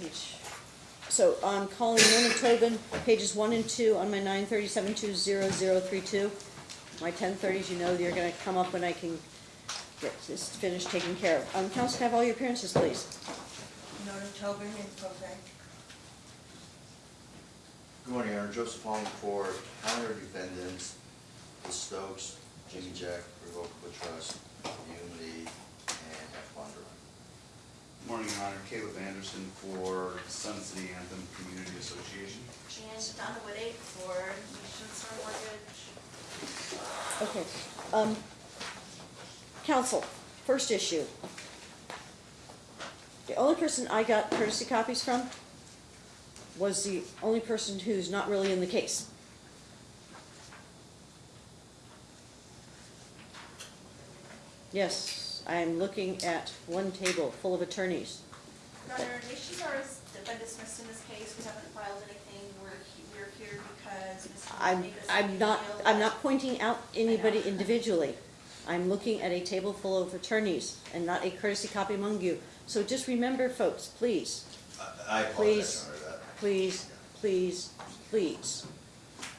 page, so I'm calling Nona Tobin, pages one and two on my nine thirty-seven two zero zero three two. My ten thirties, you know, they're gonna come up when I can get this finished taken care of. Um, council, can I have all your appearances, please? Nona Tobin in Quebec. Good morning, Aaron Joseph Holland for counter defendants, the Stokes, Jimmy Jack, Revocable Trust, Unity, and F. Bondurant. Morning, Your Honor. Caleb Anderson for Sun City Anthem Community Association. Jan Donaway for Nationstar Mortgage. Okay, um, council, first issue. The only person I got courtesy copies from was the only person who's not really in the case. Yes, I'm looking at one table full of attorneys. Your Honor, Nationstar is defendant dismissed in this case. We haven't filed anything. We're, he- we're here because Mr. I'm, I'm not, I'm not pointing out anybody individually. I'm looking at a table full of attorneys and not a courtesy copy among you. So just remember, folks, please, I- I Please. apologize, Your Honor, that. please, please, please,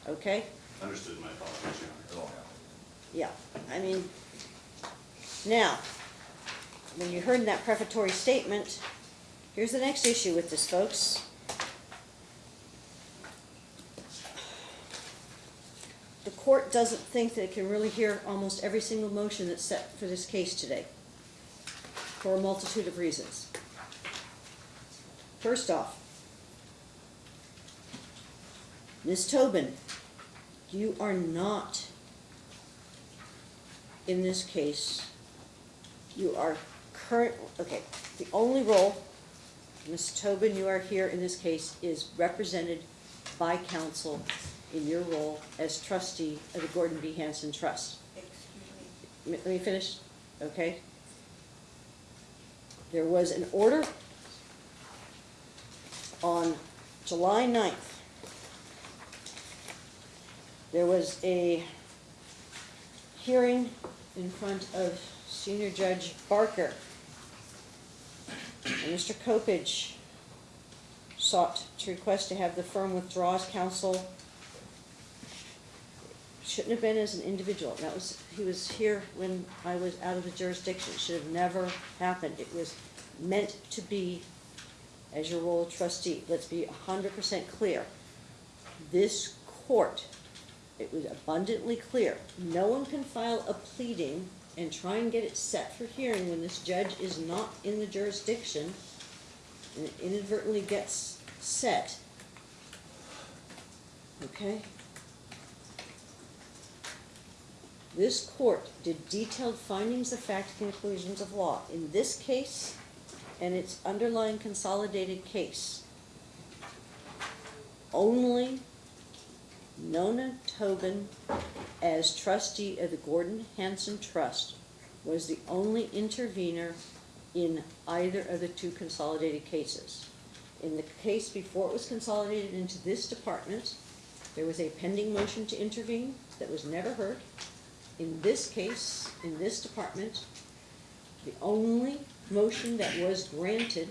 okay? Understood my apologies, Your Honor. It won't happen. Yeah, I mean, now, when you heard that prefatory statement, here's the next issue with this, folks. The court doesn't think that it can really hear almost every single motion that's set for this case today, for a multitude of reasons. First off, Ms. Tobin, you are not in this case, you are current, okay, the only role, Ms. Tobin, you are here in this case, is represented by counsel in your role as trustee of the Gordon B. Hanson Trust. Excuse me. Let me finish, okay? There was an order on July 9th. There was a hearing in front of Senior Judge Barker. And Mr. Coppedge sought to request to have the firm withdraw as counsel shouldn't have been as an individual. That was, he was here when I was out of the jurisdiction. It should have never happened. It was meant to be as your role of trustee. Let's be hundred percent clear. This court, it was abundantly clear, no one can file a pleading and try and get it set for hearing when this judge is not in the jurisdiction and it inadvertently gets set. Okay? This court did detailed findings of fact conclusions of law in this case and its underlying consolidated case. Only Nona Tobin, as trustee of the Gordon Hanson Trust, was the only intervener in either of the two consolidated cases. In the case before it was consolidated into this department, there was a pending motion to intervene that was never heard. In this case, in this department, the only motion that was granted,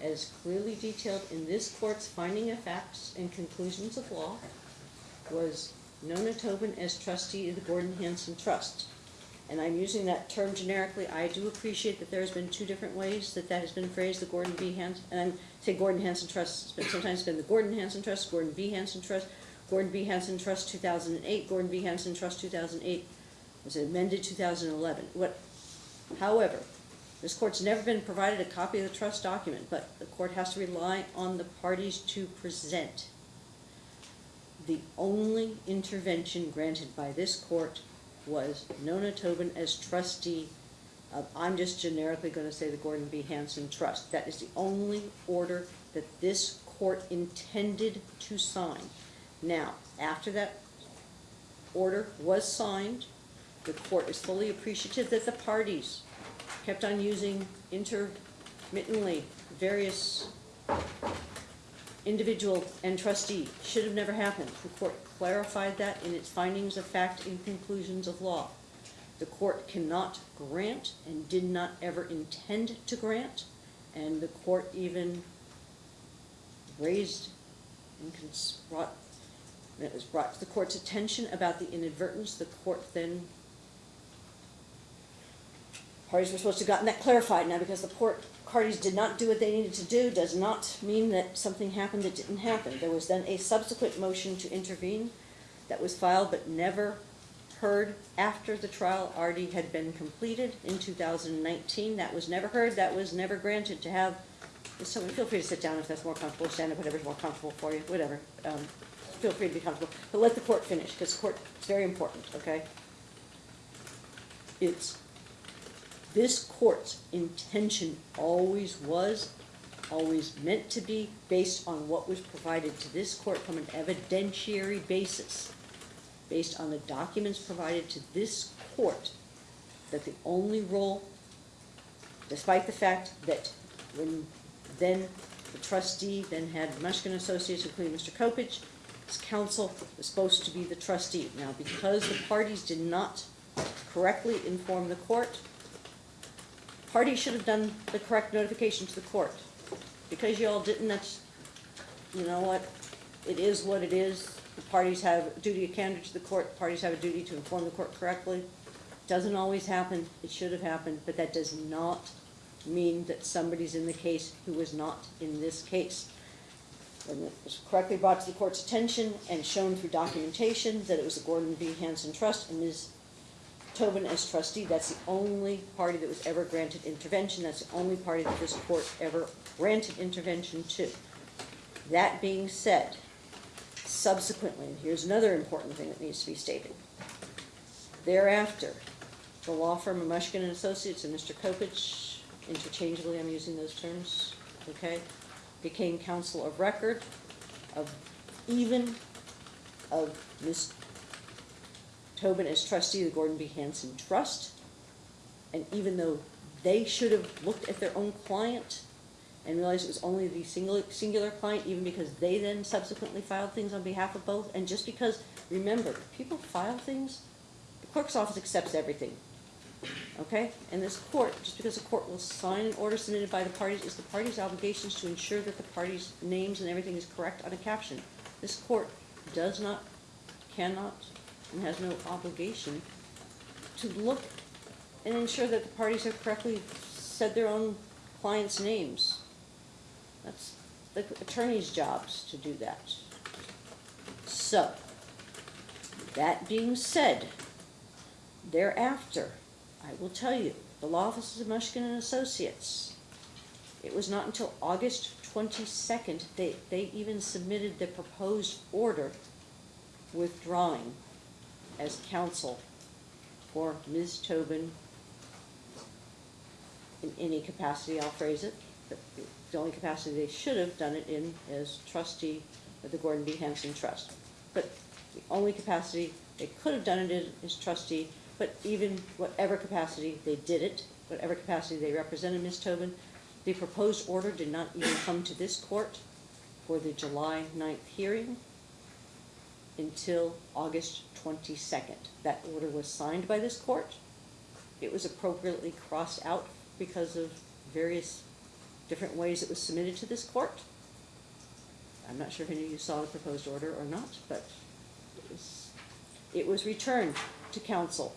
as clearly detailed in this court's finding of facts and conclusions of law, was Nona Tobin as trustee of the Gordon Hanson Trust. And I'm using that term generically, I do appreciate that there's been two different ways that that has been phrased, the Gordon B. Hanson, and I'm, say Gordon Hanson Trust, but sometimes it's been the Gordon Hanson Trust, Gordon B. Hanson Trust, Gordon B. Hanson Trust two thousand and eight, Gordon B. Hanson Trust two thousand and eight, was amended two thousand and eleven. What, however, this court's never been provided a copy of the trust document, but the court has to rely on the parties to present. The only intervention granted by this court was Nona Tobin as trustee of, I'm just generically gonna say the Gordon B. Hanson Trust. That is the only order that this court intended to sign. Now, after that order was signed, the court is fully appreciative that the parties kept on using intermittently various individual and trustee. Should have never happened. The court clarified that in its findings of fact and conclusions of law. The court cannot grant and did not ever intend to grant, and the court even raised and brought, it was brought to the court's attention about the inadvertence, the court then parties were supposed to have gotten that clarified. Now, because the court, parties did not do what they needed to do, does not mean that something happened that didn't happen. There was then a subsequent motion to intervene that was filed but never heard after the trial already had been completed in two thousand and nineteen. That was never heard, that was never granted to have, someone, feel free to sit down if that's more comfortable, stand up, whatever's more comfortable for you, whatever. Um, Feel free to be comfortable, but let the court finish, because court, is very important, okay? It's this court's intention always was, always meant to be, based on what was provided to this court from an evidentiary basis, based on the documents provided to this court, that the only role, despite the fact that when then the trustee then had Mushkin Associates, including Mr. Coppedge, his counsel was supposed to be the trustee. Now, because the parties did not correctly inform the court, parties should have done the correct notification to the court. Because you all didn't, that's, you know what, it is what it is. The parties have a duty of candor to the court, parties have a duty to inform the court correctly. Doesn't always happen, it should have happened, but that does not mean that somebody's in the case who was not in this case. When it was correctly brought to the court's attention and shown through documentation that it was the Gordon B. Hanson Trust and Ms. Tobin as trustee, that's the only party that was ever granted intervention, that's the only party that this court ever granted intervention to. That being said, subsequently, and here's another important thing that needs to be stated. Thereafter, the law firm of Mushkin and Associates and Mr. Coppedge, interchangeably, I'm using those terms, okay, became counsel of record of even of Ms. Tobin as trustee of the Gordon B. Hanson Trust. And even though they should have looked at their own client and realized it was only the singular, singular client, even because they then subsequently filed things on behalf of both, and just because, remember, people file things, the clerk's office accepts everything. Okay? And this court, just because the court will sign an order submitted by the parties, is the parties' obligations to ensure that the parties' names and everything is correct on a caption. This court does not, cannot, and has no obligation to look and ensure that the parties have correctly said their own clients' names. That's the attorney's jobs to do that. So, that being said, thereafter, I will tell you, the law offices of Mushkin and Associates, it was not until August twenty-second, they, they even submitted the proposed order withdrawing as counsel for Ms. Tobin in any capacity, I'll phrase it, but the only capacity they should have done it in is trustee of the Gordon B. Hanson Trust. But the only capacity they could have done it in is trustee, but even whatever capacity they did it, whatever capacity they represented Ms. Tobin, the proposed order did not even come to this court for the July 9th hearing until August twenty-second. That order was signed by this court. It was appropriately crossed out because of various different ways it was submitted to this court. I'm not sure if any of you saw the proposed order or not, but it was, it was returned to council.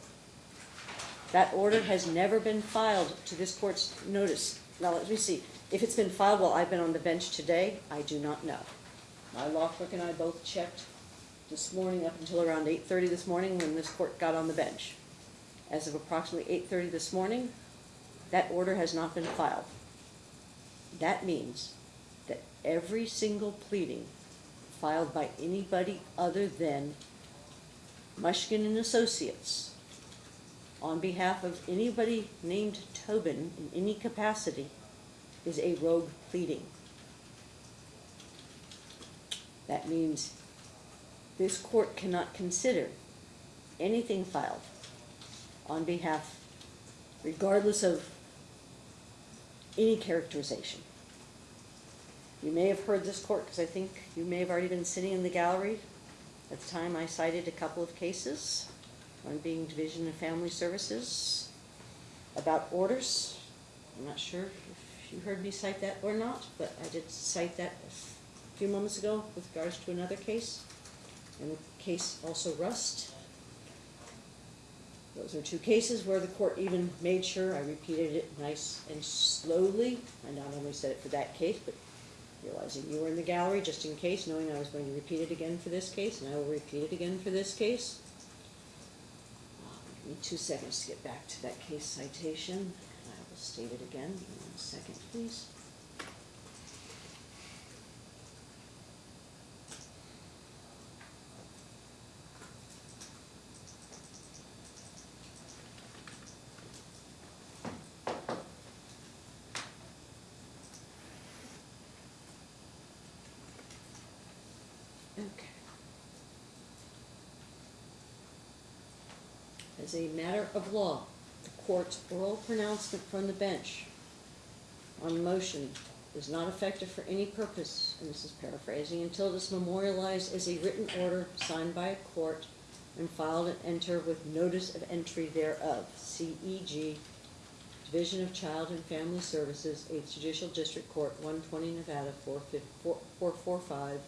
That order has never been filed to this court's notice. Now, let me see, if it's been filed while I've been on the bench today, I do not know. My law clerk and I both checked this morning up until around eight thirty this morning when this court got on the bench. As of approximately eight thirty this morning, that order has not been filed. That means that every single pleading filed by anybody other than Mushkin and Associates on behalf of anybody named Tobin in any capacity is a rogue pleading. That means this court cannot consider anything filed on behalf, regardless of any characterization. You may have heard this court, because I think you may have already been sitting in the gallery. At the time, I cited a couple of cases, one being Division of Family Services, about orders. I'm not sure if you heard me cite that or not, but I did cite that a few moments ago with regards to another case, and the case also Rust. Those are two cases where the court even made sure I repeated it nice and slowly. I not only said it for that case, but realizing you were in the gallery, just in case, knowing I was going to repeat it again for this case, and I will repeat it again for this case. Give me two seconds to get back to that case citation, I will state it again. One second, please. Okay. As a matter of law, the court's oral pronouncement from the bench on motion is not effective for any purpose, and this is paraphrasing, until it is memorialized as a written order signed by a court and filed and entered with notice of entry thereof, CEG, Division of Child and Family Services, Eighth Judicial District Court, one twenty Nevada, four fif- four, four four five,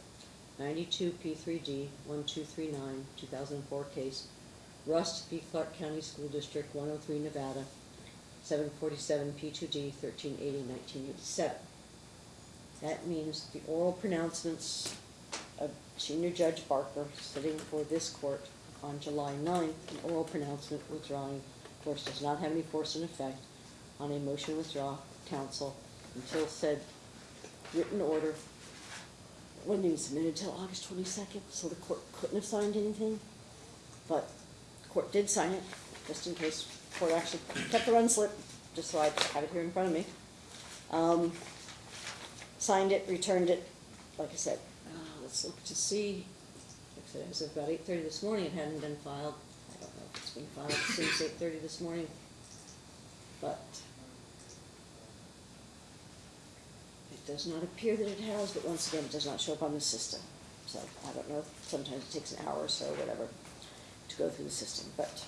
ninety-two P three D, one two three nine, two thousand and four case, Rust v. Clark County School District, one oh three Nevada, seven forty-seven P two D, 1380, 1987. That means the oral pronouncements of Senior Judge Barker sitting for this court on July 9th, an oral pronouncement withdrawing, of course, does not have any force and effect on a motion to withdraw counsel until said written order wasn't even submitted until August twenty-second, so the court couldn't have signed anything. But court did sign it, just in case, the court actually kept the run slip, just so I have it here in front of me. Um, signed it, returned it, like I said, uh, let's look to see. Like I said, as of about eight thirty this morning, it hadn't been filed. I don't know if it's been filed since eight thirty this morning, but it does not appear that it has, but once again, it does not show up on the system. So I don't know, sometimes it takes an hour or so, whatever, to go through the system, but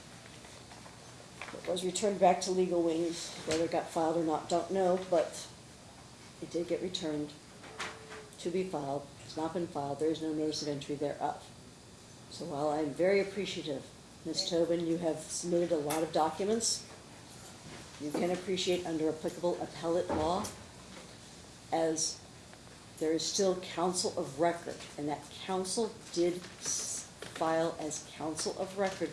it was returned back to Legal Wings, whether it got filed or not, don't know, but it did get returned to be filed. It's not been filed, there is no notice of entry thereof. So while I'm very appreciative, Ms. Tobin, you have submitted a lot of documents. You can appreciate under applicable appellate law, as there is still counsel of record, and that counsel did file as counsel of record.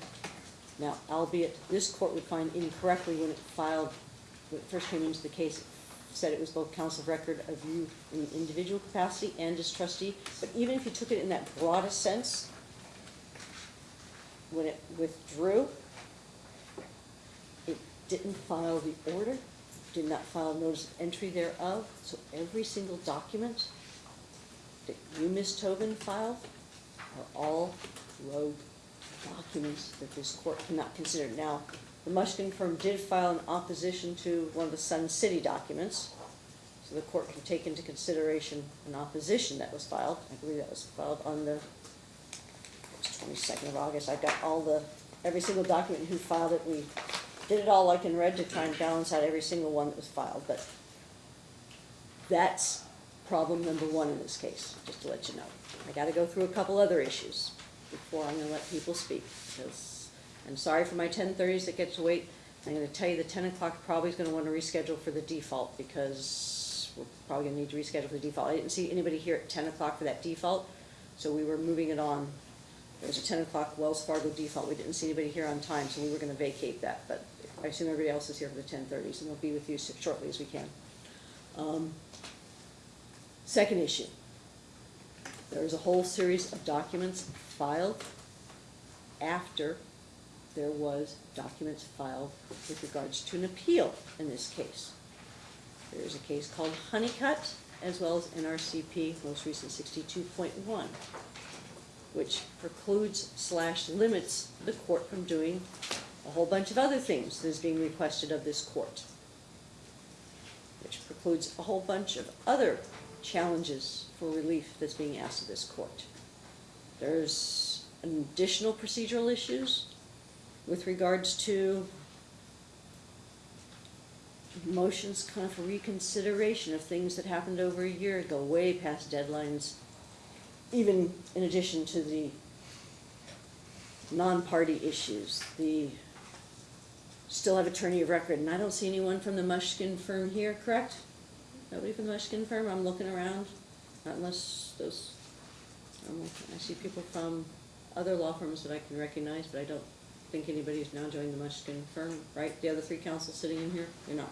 Now, albeit this court would find incorrectly when it filed, when it first came into the case, said it was both counsel of record of you in individual capacity and as trustee, but even if you took it in that broadest sense, when it withdrew, it didn't file the order, did not file notice of entry thereof, so every single document that you, Ms. Tobin, filed are all rogue documents that this court cannot consider. Now, the Mushkin firm did file an opposition to one of the Sun City documents, so the court can take into consideration an opposition that was filed. I believe that was filed on the twenty-second of August. I've got all the, every single document who filed it. We did it all like in red to try and balance out every single one that was filed, but that's problem number one in this case, just to let you know. I gotta go through a couple other issues before I'm gonna let people speak, because I'm sorry for my ten thirties that get to wait. I'm gonna tell you the ten o'clock probably is gonna wanna reschedule for the default, because we're probably gonna need to reschedule for the default. I didn't see anybody here at ten o'clock for that default, so we were moving it on. There was a ten o'clock Wells Fargo default, we didn't see anybody here on time, so we were gonna vacate that, but I assume everybody else is here for the ten thirties, and we'll be with you shortly as we can. Um, Second issue. There is a whole series of documents filed after there was documents filed with regards to an appeal in this case. There is a case called Huneycutt, as well as NRCP, most recent sixty-two point one, which precludes slash limits the court from doing a whole bunch of other things that is being requested of this court which precludes a whole bunch of other challenges for relief that's being asked of this court. There's additional procedural issues with regards to motions kind of for reconsideration of things that happened over a year ago, way past deadlines even in addition to the non-party issues, the, still have attorney of record, and I don't see anyone from the Mushkin firm here, correct? Nobody from the Mushkin firm, I'm looking around, not unless those, I see people from other law firms that I can recognize, but I don't think anybody's now joined the Mushkin firm, right? The other three councils sitting in here, you're not?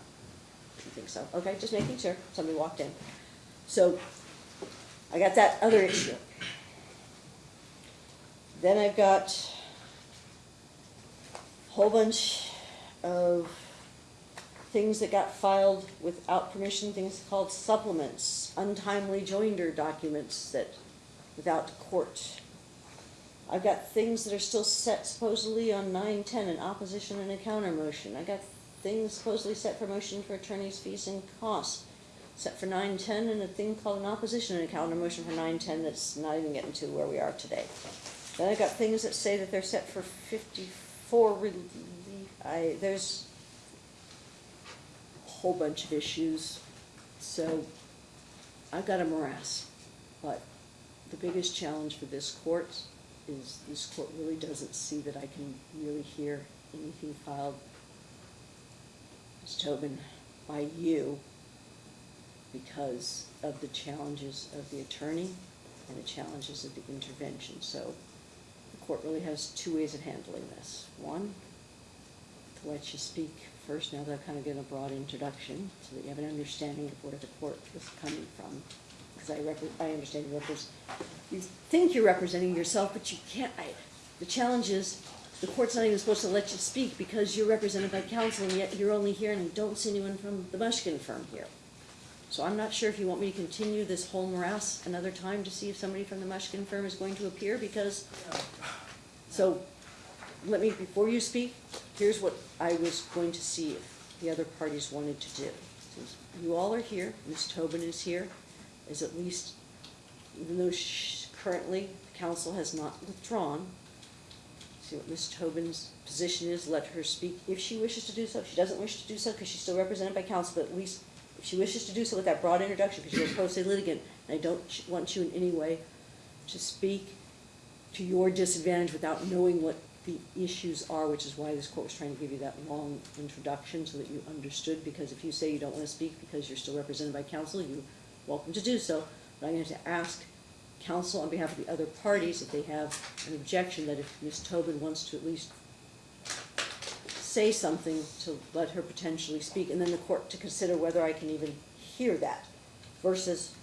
I think so, okay, just making sure, somebody walked in. So, I got that other issue. Then I've got a whole bunch of things that got filed without permission, things called supplements, untimely joinder documents that, without court. I've got things that are still set supposedly on nine ten, an opposition and a counter motion. I got things supposedly set for motion for attorney's fees and costs, set for nine ten, and a thing called an opposition and a counter motion for nine ten that's not even getting to where we are today. Then I've got things that say that they're set for fifty-four relief, I, there's whole bunch of issues, so I've got a morass. But the biggest challenge for this court is this court really doesn't see that I can really hear anything filed, Ms. Tobin, by you because of the challenges of the attorney and the challenges of the intervention. So the court really has two ways of handling this. One, to let you speak first, now that I've kind of given a broad introduction, so that you have an understanding of where the court is coming from. Because I I understand you you think you're representing yourself, but you can't, I, the challenge is, the court's not even supposed to let you speak because you're represented by counsel, and yet you're only here, and I don't see anyone from the Mushkin firm here. So I'm not sure if you want me to continue this whole morass another time to see if somebody from the Mushkin firm is going to appear, because, so, let me, before you speak, here's what I was going to see if the other parties wanted to do. Since you all are here, Ms. Tobin is here, is at least, even though currently, the council has not withdrawn, see what Ms. Tobin's position is, let her speak if she wishes to do so. If she doesn't wish to do so, because she's still represented by council, but at least if she wishes to do so with that broad introduction, because you're a pro se litigant, and I don't want you in any way to speak to your disadvantage without knowing what the issues are, which is why this court was trying to give you that long introduction so that you understood, because if you say you don't want to speak because you're still represented by counsel, you're welcome to do so. But I'm going to ask counsel on behalf of the other parties if they have an objection that if Ms. Tobin wants to at least say something to let her potentially speak, and then the court to consider whether I can even hear that versus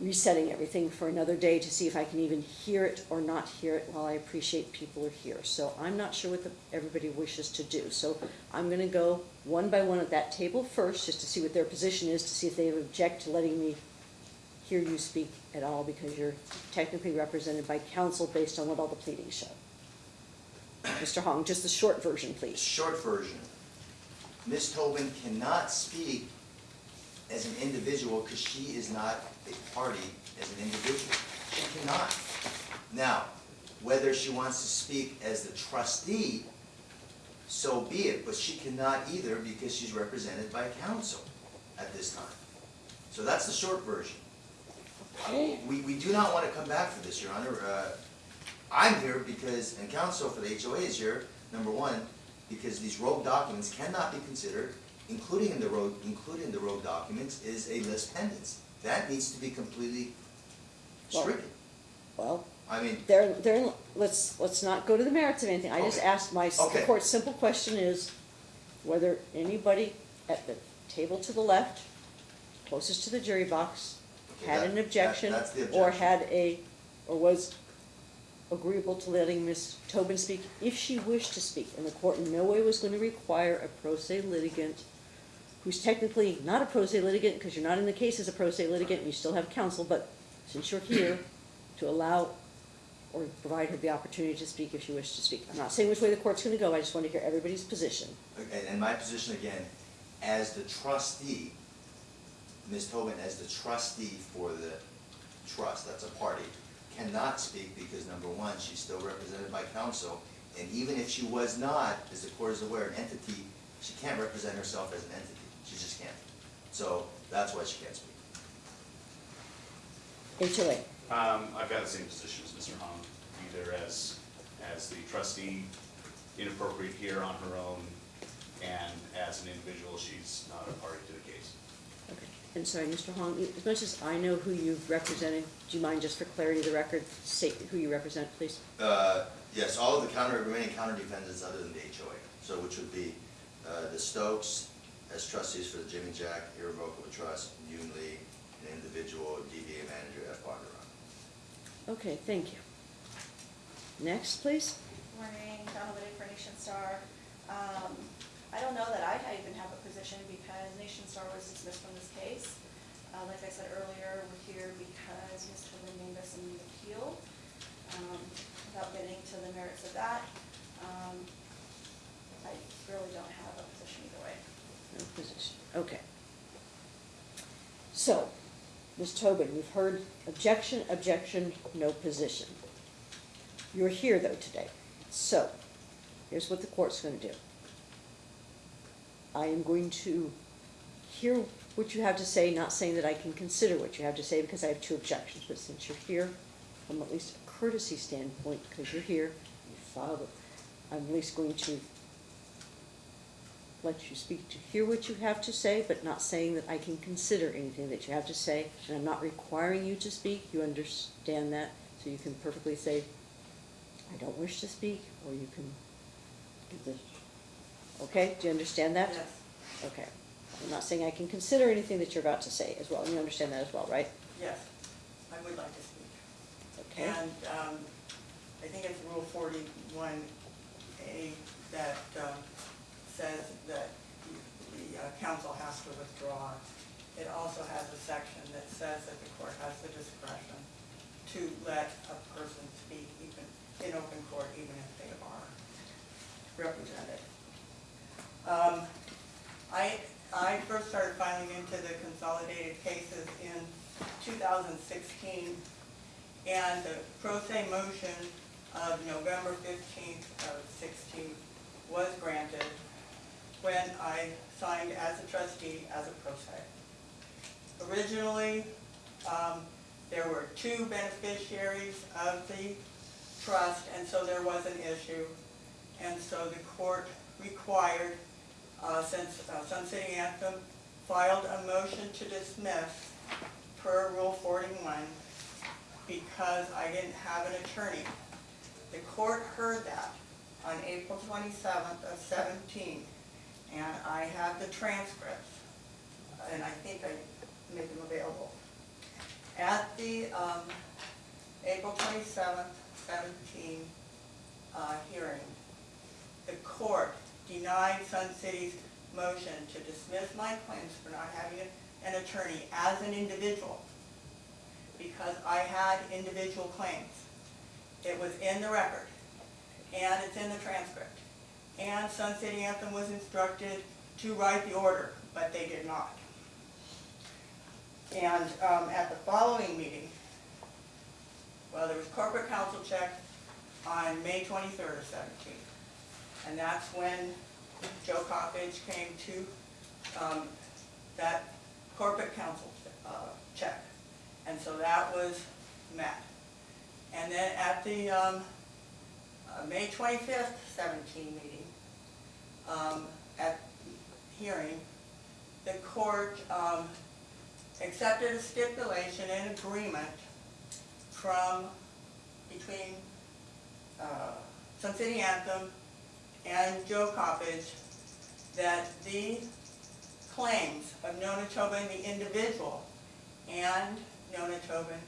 resetting everything for another day to see if I can even hear it or not hear it while I appreciate people are here. So I'm not sure what the, everybody wishes to do. So I'm gonna go one by one at that table first, just to see what their position is, to see if they object to letting me hear you speak at all, because you're technically represented by counsel based on what all the pleadings show. Mr. Hong, just the short version, please. short version, Ms. Tobin cannot speak as an individual because she is not a party as an individual. She cannot. Now, whether she wants to speak as the trustee, so be it, but she cannot either because she's represented by counsel at this time. So that's the short version. Okay. We, we do not want to come back for this, Your Honor. Uh, I'm here because, and counsel for the HOA is here, number one, because these rogue documents cannot be considered, including in the rogue, including the rogue documents, is a lis pendens. That needs to be completely stricken. Well, I mean, There, there, let's, let's not go to the merits of anything, I just Okay. asked my, the Okay. court's simple question is whether anybody at the table to the left, closest to the jury box, Okay, had that- an that- objection, that's the or objection. had a, or was agreeable to letting Ms. Tobin speak, if she wished to speak, and the court in no way was gonna require a pro se litigant, who's technically not a pro se litigant, because you're not in the case as a pro se litigant, and you still have counsel, but since you're here, to allow or provide her the opportunity to speak if she wished to speak. I'm not saying which way the court's gonna go, I just want to hear everybody's position. and my position again, as the trustee, Ms. Tobin, as the trustee for the trust, that's a party, cannot speak because number one, she's still represented by counsel, and even if she was not, as the court is aware, an entity, she can't represent herself as an entity, she just can't. So, that's why she can't speak. HOA, Um, I've got the same position as Mr. Hong, either as, as the trustee, inappropriate here on her own, and as an individual, she's not a party to the case. Okay, and sorry, Mr. Hong, as much as I know who you've represented, do you mind just for clarity of the record, state who you represent, please? Uh, yes, all of the counter, remaining counter defendants other than the HOA, so which would be, uh, the Stokes as trustees for the Jimmy Jack Irrevocable Trust, Yuen Lee, an individual DBA manager F. Bondurant. Okay, thank you. Next, please. Morning, Donna Wittig for Nationstar. Um, I don't know that I even have a position because Nationstar was dismissed from this case. Uh, like I said earlier, we're here because Ms. Tobin named us in the appeal. Um, without getting to the merits of that, um, I really don't have a position either way. No position, okay. So, Ms. Tobin, you've heard objection, objection, no position. You're here though today, so, here's what the court's gonna do. I am going to hear what you have to say, not saying that I can consider what you have to say, because I have two objections, but since you're here, from at least a courtesy standpoint, because you're here, you filed it, I'm at least going to let you speak to hear what you have to say, but not saying that I can consider anything that you have to say. And I'm not requiring you to speak, you understand that, so you can perfectly say, I don't wish to speak, or you can give the, okay, do you understand that? Yes, Okay. I'm not saying I can consider anything that you're about to say as well, and you understand that as well, right? yes, I would like to speak. Okay. And um, I think it's Rule forty-one A that says that the uh, council has to withdraw. It also has a section that says that the court has the discretion to let a person speak even in open court, even if they are represented. Um, I, I first started filing into the consolidated cases in 2016, and the pro se motion of November 15th of 16 was granted when I signed as a trustee as a pro se. Originally, um, there were two beneficiaries of the trust, and so there was an issue. And so the court required, uh, since uh, Sun City Anthem filed a motion to dismiss per Rule 41 because I didn't have an attorney. The court heard that on April 27th of 17, and I have the transcripts, and I think I made them available. At the um, April 27th, 17 uh, hearing, the court denied Sun City's motion to dismiss my claims for not having an attorney as an individual because I had individual claims. It was in the record, and it's in the transcript. And Sun City Anthem was instructed to write the order, but they did not. And um, at the following meeting, well, there was corporate council check on May 23rd of 17. And that's when Joe Coppedge came to um, that corporate council uh, check. And so that was met. And then at the um, uh, May 25th, 17 meeting, um, at hearing, the court um, accepted a stipulation and agreement from, between uh, Sun City Anthem and Joe Coppedge that the claims of Nona Tobin, the individual, and Nona Tobin,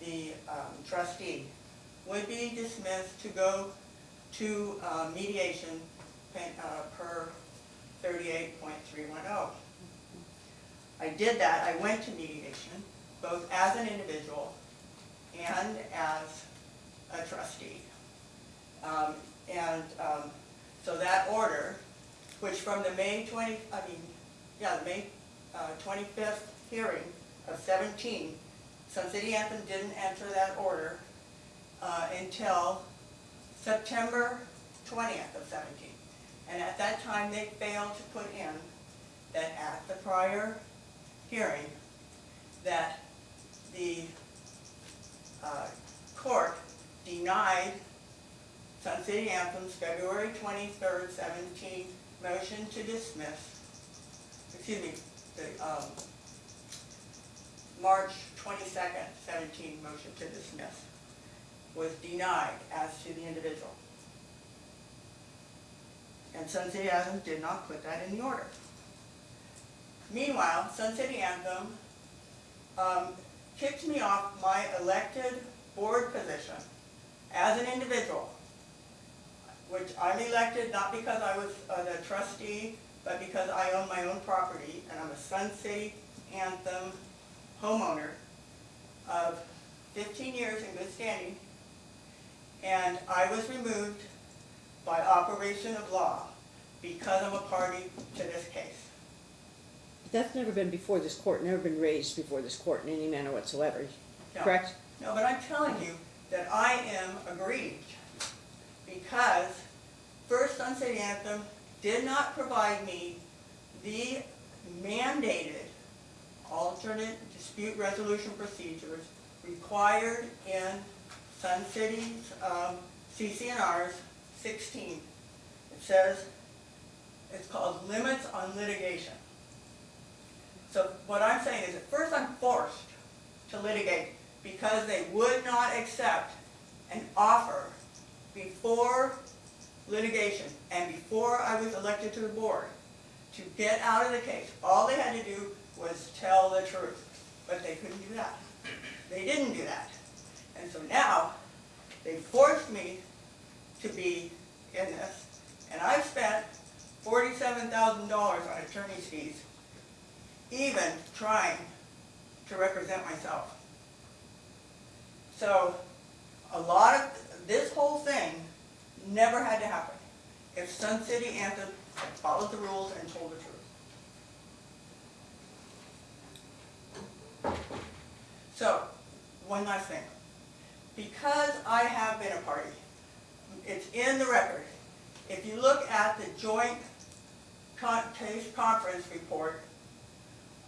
the um, trustee, would be dismissed to go to uh, mediation uh, per 38.310. I did that, I went to mediation, both as an individual and as a trustee. Um, And um, so that order, which from the May 20, I mean, yeah, the May uh, 25th hearing of 17, Sun City Anthem didn't enter that order uh, until September 20th of 17. And at that time, they failed to put in that at the prior hearing, that the court denied Sun City Anthem's February twenty-third, seventeen motion to dismiss, excuse me, the, um, March twenty-second, seventeen motion to dismiss was denied as to the individual. And Sun City Anthem did not put that in the order. Meanwhile, Sun City Anthem um, kicked me off my elected board position as an individual, which I'm elected not because I was uh, the trustee, but because I own my own property, and I'm a Sun City Anthem homeowner of 15 years in good standing, and I was removed by operation of law because I'm a party to this case. But That's never been before this court, never been raised before this court in any manner whatsoever, No. correct? No, but I'm telling you that I am aggrieved because First Sun City Anthem did not provide me the mandated alternate dispute resolution procedures required in Sun City's um, CC&R's 16. It says, it's called limits on litigation. So what I'm saying is at first I'm forced to litigate because they would not accept an offer before litigation and before I was elected to the board to get out of the case. All they had to do was tell the truth, but they couldn't do that. They didn't do that. And so now, they forced me to be in this, and I've spent forty-seven thousand dollars on attorney's fees, even trying to represent myself. So, a lot of, this whole thing never had to happen if Sun City Anthem had followed the rules and told the truth. So, one last thing. Because I have been a party, it's in the record. If you look at the joint con- case conference report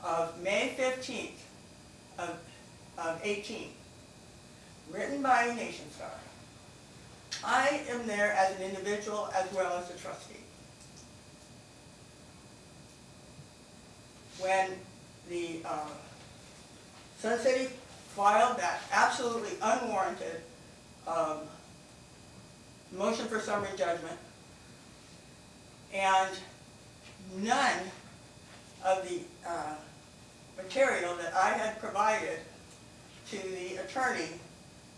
of May fifteenth of, of eighteen, written by Nationstar. I am there as an individual as well as a trustee. When the, uh, Sun City filed that absolutely unwarranted, um, motion for summary judgment, and none of the, uh, material that I had provided to the attorney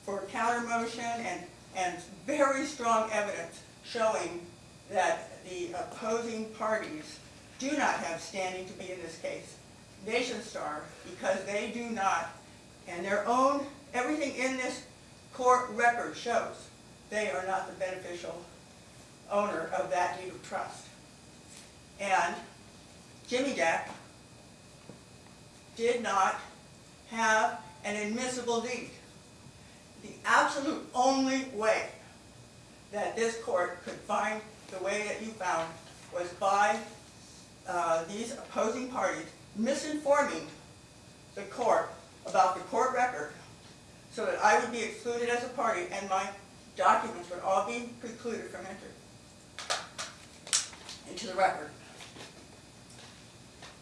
for counter motion and, and very strong evidence showing that the opposing parties do not have standing to be in this case. Nationstar, because they do not, and their own, everything in this court record shows they are not the beneficial owner of that deed of trust. And Jimmy Jack did not have an admissible deed. The absolute only way that this court could find the way that you found was by uh, these opposing parties misinforming the court about the court record so that I would be excluded as a party and my documents would all be precluded from entry into the record.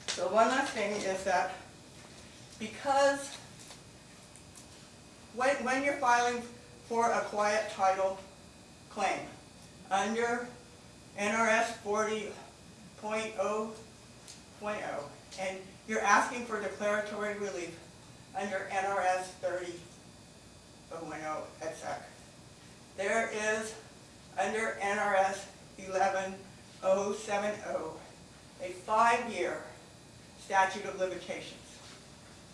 So one last thing is that because when, when you're filing for a quiet title claim, under NRS forty point oh point oh, and you're asking for declaratory relief under NRS thirty oh one oh et seq. There is, under NRS eleven oh seven oh, a five-year statute of limitations.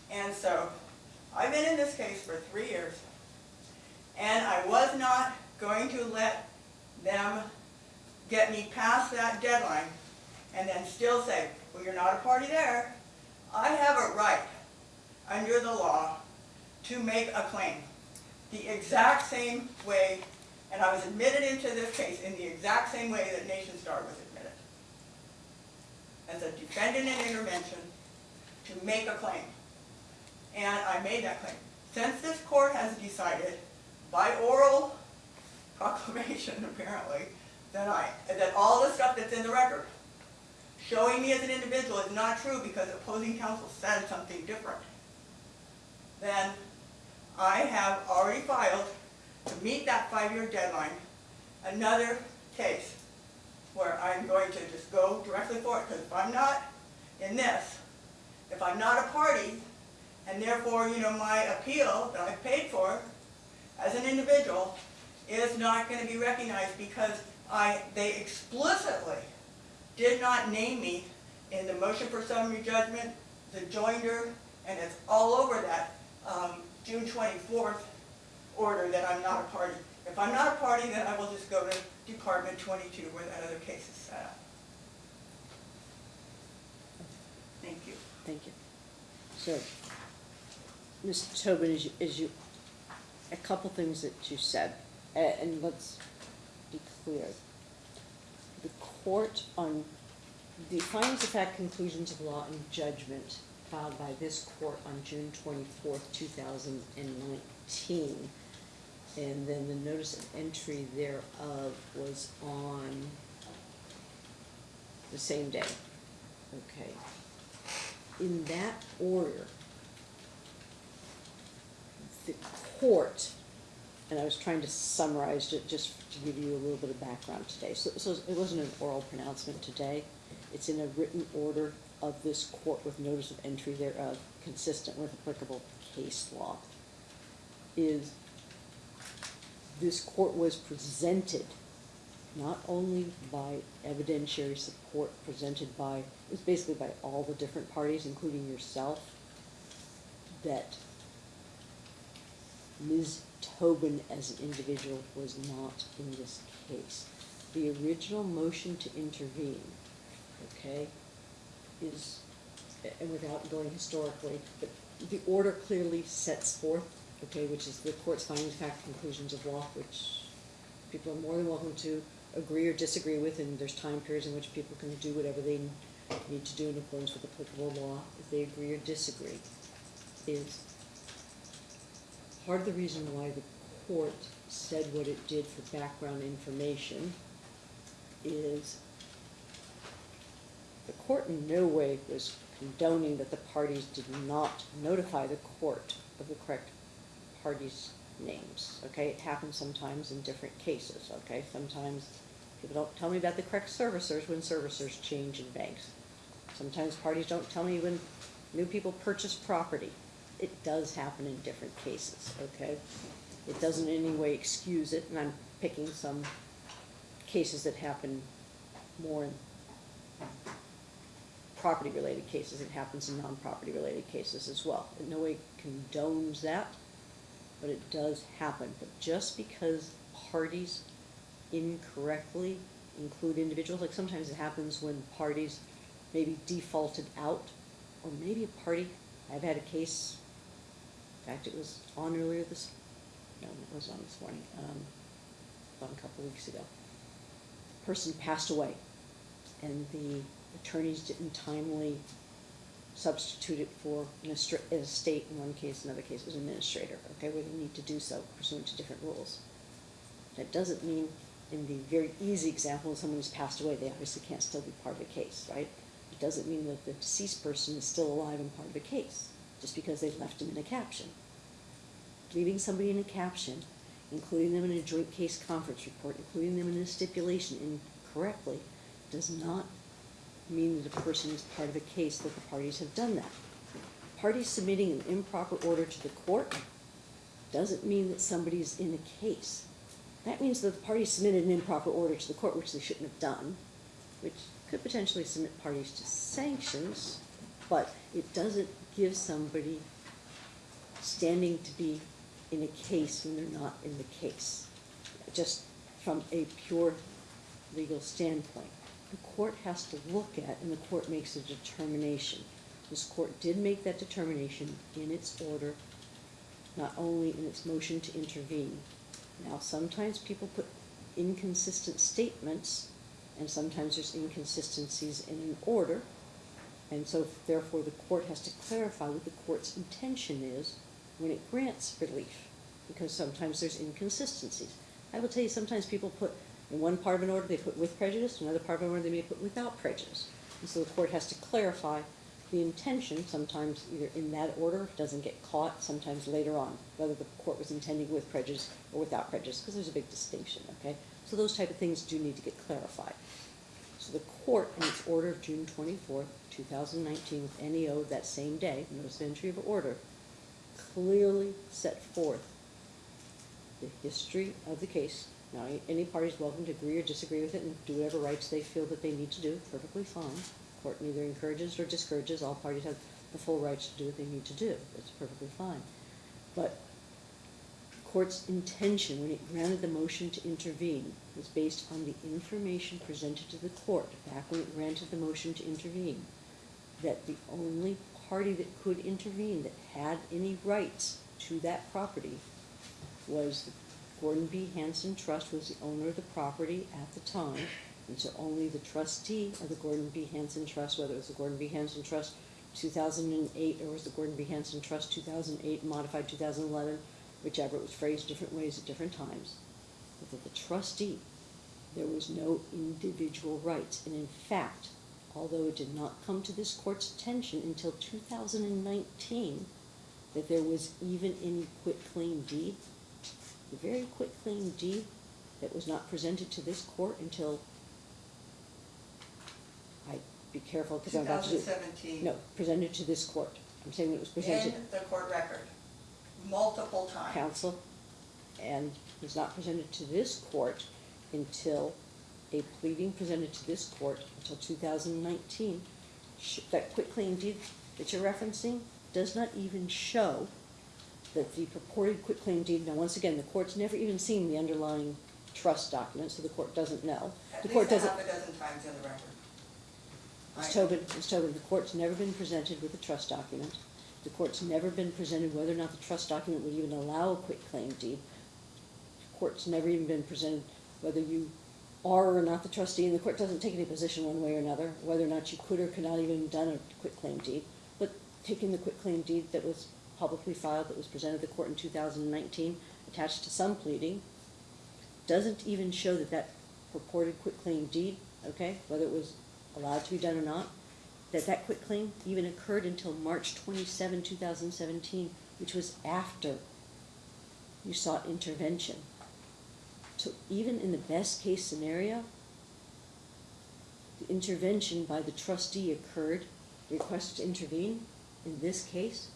And so, I've been in this case for three years, and I was not going to let them get me past that deadline and then still say, well, you're not a party there. I have a right, under the law, to make a claim. The exact same way, and I was admitted into this case in the exact same way that Nationstar was admitted. As a defendant in intervention, to make a claim. And I made that claim. Since this court has decided by oral proclamation apparently, that I, that all the stuff that's in the record showing me as an individual is not true because opposing counsel said something different, then I have already filed to meet that five-year deadline, another case where I'm going to just go directly for it, because if I'm not in this, if I'm not a party, and therefore, you know, my appeal that I've paid for as an individual is not gonna be recognized because I, they explicitly did not name me in the motion for summary judgment, the joinder, and it's all over that, um, June twenty-fourth order that I'm not a party. If I'm not a party, then I will just go to Department twenty-two where that other case is set up. Thank you. Thank you. So, Mr. Tobin, as you, as you, a couple things that you said, and let's be clear. The court on, the findings of fact, conclusions of law, and judgment filed by this court on June twenty-fourth, two thousand and then the notice of entry thereof was on the same day. Okay in that order, the court, and I was trying to summarize it just to give you a little bit of background today. So, so it wasn't an oral pronouncement today. It's in a written order of this court with notice of entry thereof, consistent with applicable case law. Is this court was presented not only by evidentiary support presented by, it was basically by all the different parties, including yourself, that Ms. Tobin as an individual was not in this case. The original motion to intervene, okay, is, and without going historically, but the order clearly sets forth, okay, which is the court's findings, fact, conclusions of law, which people are more than welcome to agree or disagree with, and there's time periods in which people can do whatever they need to do in accordance with applicable law, if they agree or disagree, is part of the reason why the court said what it did for background information is the court in no way was condoning that the parties did not notify the court of the correct parties' names, okay? It happens sometimes in different cases, okay? Sometimes people don't tell me about the correct servicers when servicers change in banks. Sometimes parties don't tell me when new people purchase property. It does happen in different cases, okay? It doesn't in any way excuse it, and I'm picking some cases that happen more in property-related cases. It happens in non-property related cases as well. In no way condones that, but it does happen. But just because parties incorrectly include individuals, like sometimes it happens when parties maybe defaulted out, or maybe a party, I've had a case, in fact, it was on earlier this, no, it was on this morning, um, about a couple weeks ago. The Person passed away, and the attorneys didn't timely substitute it for an estate in one case, another case was administrator, okay, where they need to do so pursuant to different rules. That doesn't mean, in the very easy example, of someone who's passed away, they obviously can't still be part of the case, right? It doesn't mean that the deceased person is still alive and part of the case, just because they've left them in a caption. Leaving somebody in a caption, including them in a joint case conference report, including them in a stipulation incorrectly, does not mean that a person is part of a case that the parties have done that. Parties submitting an improper order to the court doesn't mean that somebody's in a case. That means that the parties submitted an improper order to the court, which they shouldn't have done, which could potentially submit parties to sanctions, but it doesn't give somebody standing to be in a case when they're not in the case, just from a pure legal standpoint. The court has to look at, and the court makes a determination. This court did make that determination in its order, not only in its motion to intervene. Now, sometimes people put inconsistent statements, and sometimes there's inconsistencies in an order, and so therefore the court has to clarify what the court's intention is when it grants relief, because sometimes there's inconsistencies. I will tell you, sometimes people put, in one part of an order, they put with prejudice, In another part of an order, they may put without prejudice. And so the court has to clarify the intention, sometimes either in that order, it doesn't get caught, sometimes later on, whether the court was intending with prejudice or without prejudice, because there's a big distinction, okay? So those type of things do need to get clarified. So the court, in its order of June twenty-fourth, two thousand nineteen, with NEO that same day, notice of entry of order, clearly set forth the history of the case. Now, any is welcome to agree or disagree with it and do whatever rights they feel that they need to do, perfectly fine. Court neither encourages or discourages, all parties have the full rights to do what they need to do, that's perfectly fine. But court's intention when it granted the motion to intervene was based on the information presented to the court back when it granted the motion to intervene. That the only party that could intervene, that had any rights to that property, was the Gordon B. Hanson Trust was the owner of the property at the time. And so only the trustee of the Gordon B. Hanson Trust, whether it was the Gordon B. Hanson Trust two thousand and eight, or was the Gordon B. Hanson Trust two thousand eight, modified two thousand eleven, whichever, it was phrased different ways at different times. But that the trustee, there was no individual rights. And in fact, although it did not come to this court's attention until two thousand and nineteen, that there was even any quitclaim deed, the very quitclaim deed that was not presented to this court until, I, be careful, because I'm about to do. 2017. No, presented to this court. I'm saying it was presented. In the court record, multiple times. Counsel, and was not presented to this court until a pleading presented to this court until two thousand and nineteen. That quitclaim deed that you're referencing does not even show that the purported quitclaim deed, now, once again, the court's never even seen the underlying trust document, so the court doesn't know. At The court a doesn't. half a dozen times in the record. Ms. Tobin, Ms. Tobin, the court's never been presented with a trust document. The court's never been presented whether or not the trust document would even allow a quitclaim deed. The court's never even been presented whether you are or not the trustee, and the court doesn't take any position one way or another, whether or not you could or could not even have done a quitclaim deed. But taking the quitclaim deed that was publicly filed, that was presented to the court in two thousand and nineteen, attached to some pleading, doesn't even show that that purported quitclaim deed, okay, whether it was allowed to be done or not, that that quitclaim even occurred until March 27, 2017, which was after you sought intervention. So even in the best case scenario, the intervention by the trustee occurred, the request to intervene, in this case,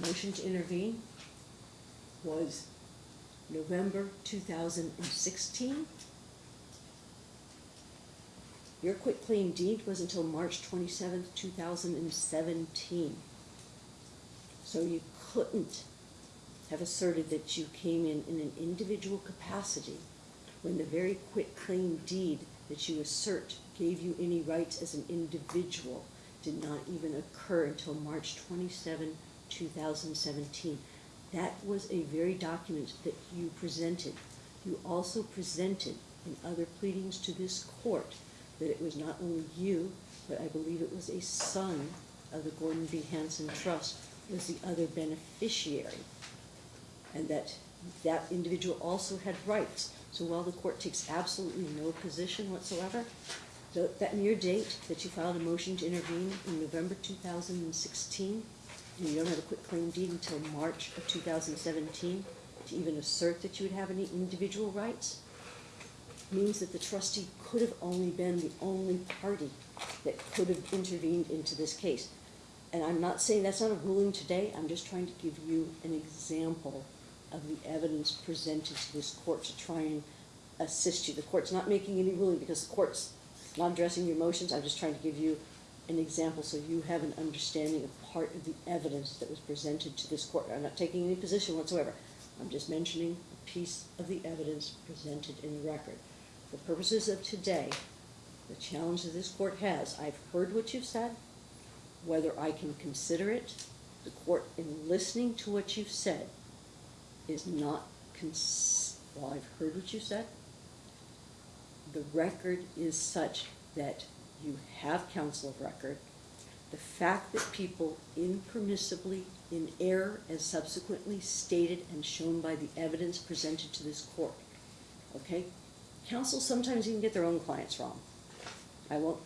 motion to intervene was November two thousand and sixteen. Your quitclaim deed was until March twenty-seventh, two thousand and seventeen. So you couldn't have asserted that you came in in an individual capacity when the very quitclaim deed that you assert gave you any rights as an individual did not even occur until March 27, 2017. That was a very document that you presented. You also presented in other pleadings to this court that it was not only you, but I believe it was a son of the Gordon B. Hanson Trust was the other beneficiary, and that that individual also had rights. So while the court takes absolutely no position whatsoever, that mere date that you filed a motion to intervene in November 2016 you don't have a quitclaim deed until March of two thousand seventeen, to even assert that you would have any individual rights, means that the trustee could have only been the only party that could have intervened into this case. And I'm not saying that's not a ruling today, I'm just trying to give you an example of the evidence presented to this court to try and assist you. The court's not making any ruling because the court's not addressing your motions, I'm just trying to give you an example so you have an understanding of part of the evidence that was presented to this court. I'm not taking any position whatsoever, I'm just mentioning a piece of the evidence presented in the record. For purposes of today, the challenge that this court has, I've heard what you've said, whether I can consider it, the court, in listening to what you've said, is not well, I've heard what you said. The record is such that you have counsel of record. The fact that people impermissibly, in error, as subsequently stated and shown by the evidence presented to this court, okay? Counsel sometimes even get their own clients wrong. I won't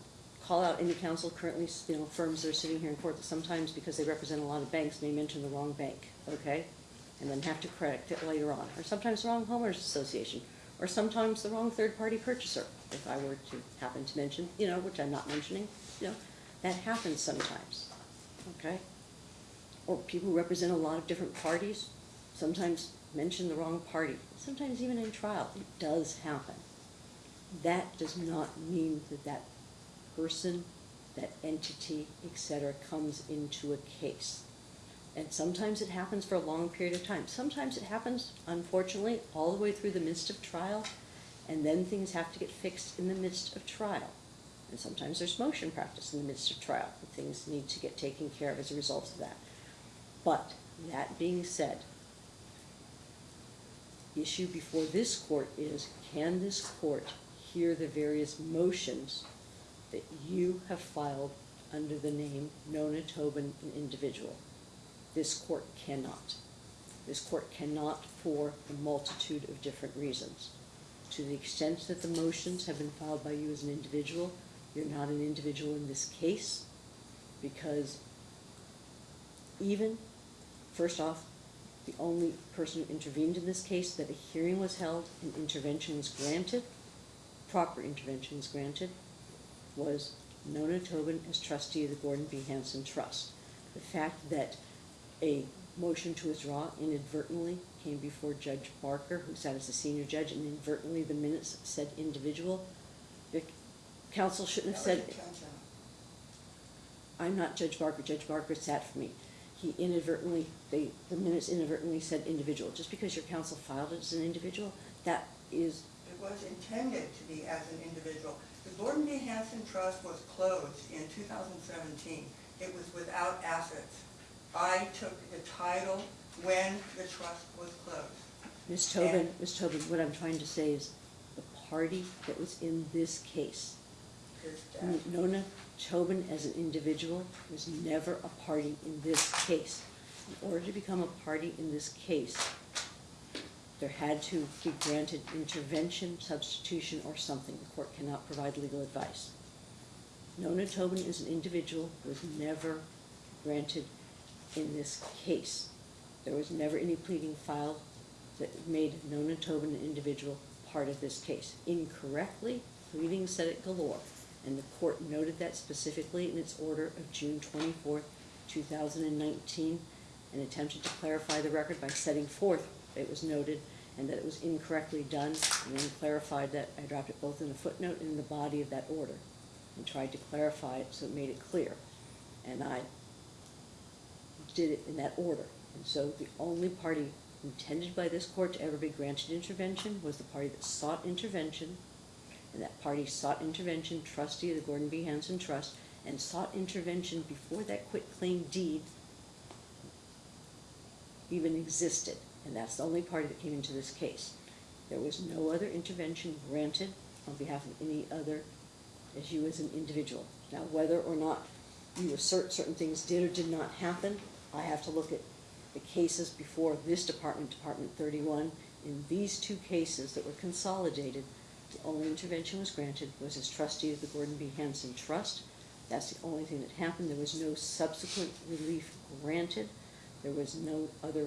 call out any counsel currently, you know, firms that are sitting here in court that sometimes, because they represent a lot of banks, may mention the wrong bank, okay? And then have to correct it later on, or sometimes the wrong homeowners association, or sometimes the wrong third-party purchaser, if I were to happen to mention, you know, which I'm not mentioning, you know, that happens sometimes, okay? Or people who represent a lot of different parties, sometimes mention the wrong party, sometimes even in trial, it does happen. That does not mean that that person, that entity, et cetera, comes into a case. And sometimes it happens for a long period of time. Sometimes it happens, unfortunately, all the way through the midst of trial, and then things have to get fixed in the midst of trial. And sometimes there's motion practice in the midst of trial, and things need to get taken care of as a result of that. But, that being said, the issue before this court is, can this court hear the various motions that you have filed under the name Nona Tobin, an individual? This court cannot. This court cannot for a multitude of different reasons. To the extent that the motions have been filed by you as an individual, you're not an individual in this case, because even, first off, the only person who intervened in this case, that a hearing was held and intervention was granted, proper intervention was granted, was Nona Tobin as trustee of the Gordon B. Hanson Trust. The fact that a motion to withdraw inadvertently came before Judge Barker, who sat as a senior judge, and inadvertently the minutes said individual, the counsel shouldn't have said. I'm not Judge Barker, Judge Barker sat for me. He inadvertently, they, the minutes inadvertently said individual. Just because your counsel filed it as an individual, that is, It was intended to be as an individual. The Gordon B. Hanson Trust was closed in two thousand seventeen. It was without assets. I took the title when the trust was closed. Ms. Tobin, Ms. Tobin, what I'm trying to say is, the party that was in this case, Is that- N- Nona Tobin as an individual was never a party in this case. In order to become a party in this case, there had to be granted intervention, substitution, or something. The court cannot provide legal advice. Nona Tobin as an individual was never granted in this case. There was never any pleading filed that made Nona Tobin an individual part of this case. Incorrectly, pleadings said it galore, and the court noted that specifically in its order of June twenty-fourth, two thousand and nineteen, and attempted to clarify the record by setting forth it was noted and that it was incorrectly done, and then clarified that, I dropped it both in the footnote and in the body of that order, and tried to clarify it so it made it clear. And I did it in that order. So the only party intended by this court to ever be granted intervention was the party that sought intervention. And that party sought intervention, trustee of the Gordon B. Hanson Trust, and sought intervention before that quitclaim deed even existed. And that's the only party that came into this case. There was no other intervention granted on behalf of any other as you as an individual. Now, whether or not you assert certain things did or did not happen, I have to look at the cases before this department, Department thirty-one. In these two cases that were consolidated, the only intervention was granted was as trustee of the Gordon B. Hanson Trust. That's the only thing that happened. There was no subsequent relief granted. There was no other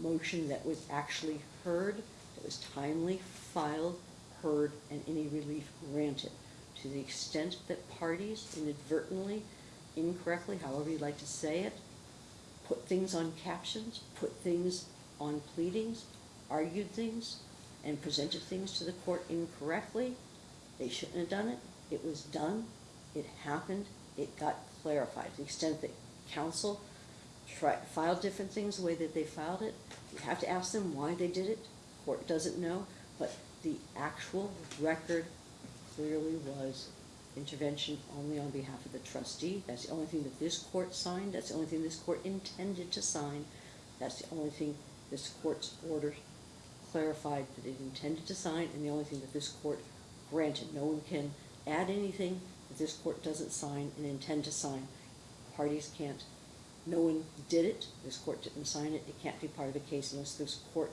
motion that was actually heard, that was timely filed, heard, and any relief granted. To the extent that parties inadvertently, incorrectly, however you'd like to say it, put things on captions, put things on pleadings, argued things, and presented things to the court incorrectly, they shouldn't have done it. It was done, it happened, it got clarified. To the extent that counsel tri filed different things the way that they filed it, you have to ask them why they did it. Court doesn't know, but the actual record clearly was intervention only on behalf of the trustee. That's the only thing that this court signed, that's the only thing this court intended to sign. That's the only thing this court's order clarified that it intended to sign, and the only thing that this court granted. No one can add anything that this court doesn't sign and intend to sign. Parties can't, no one did it, this court didn't sign it, it can't be part of the case unless this court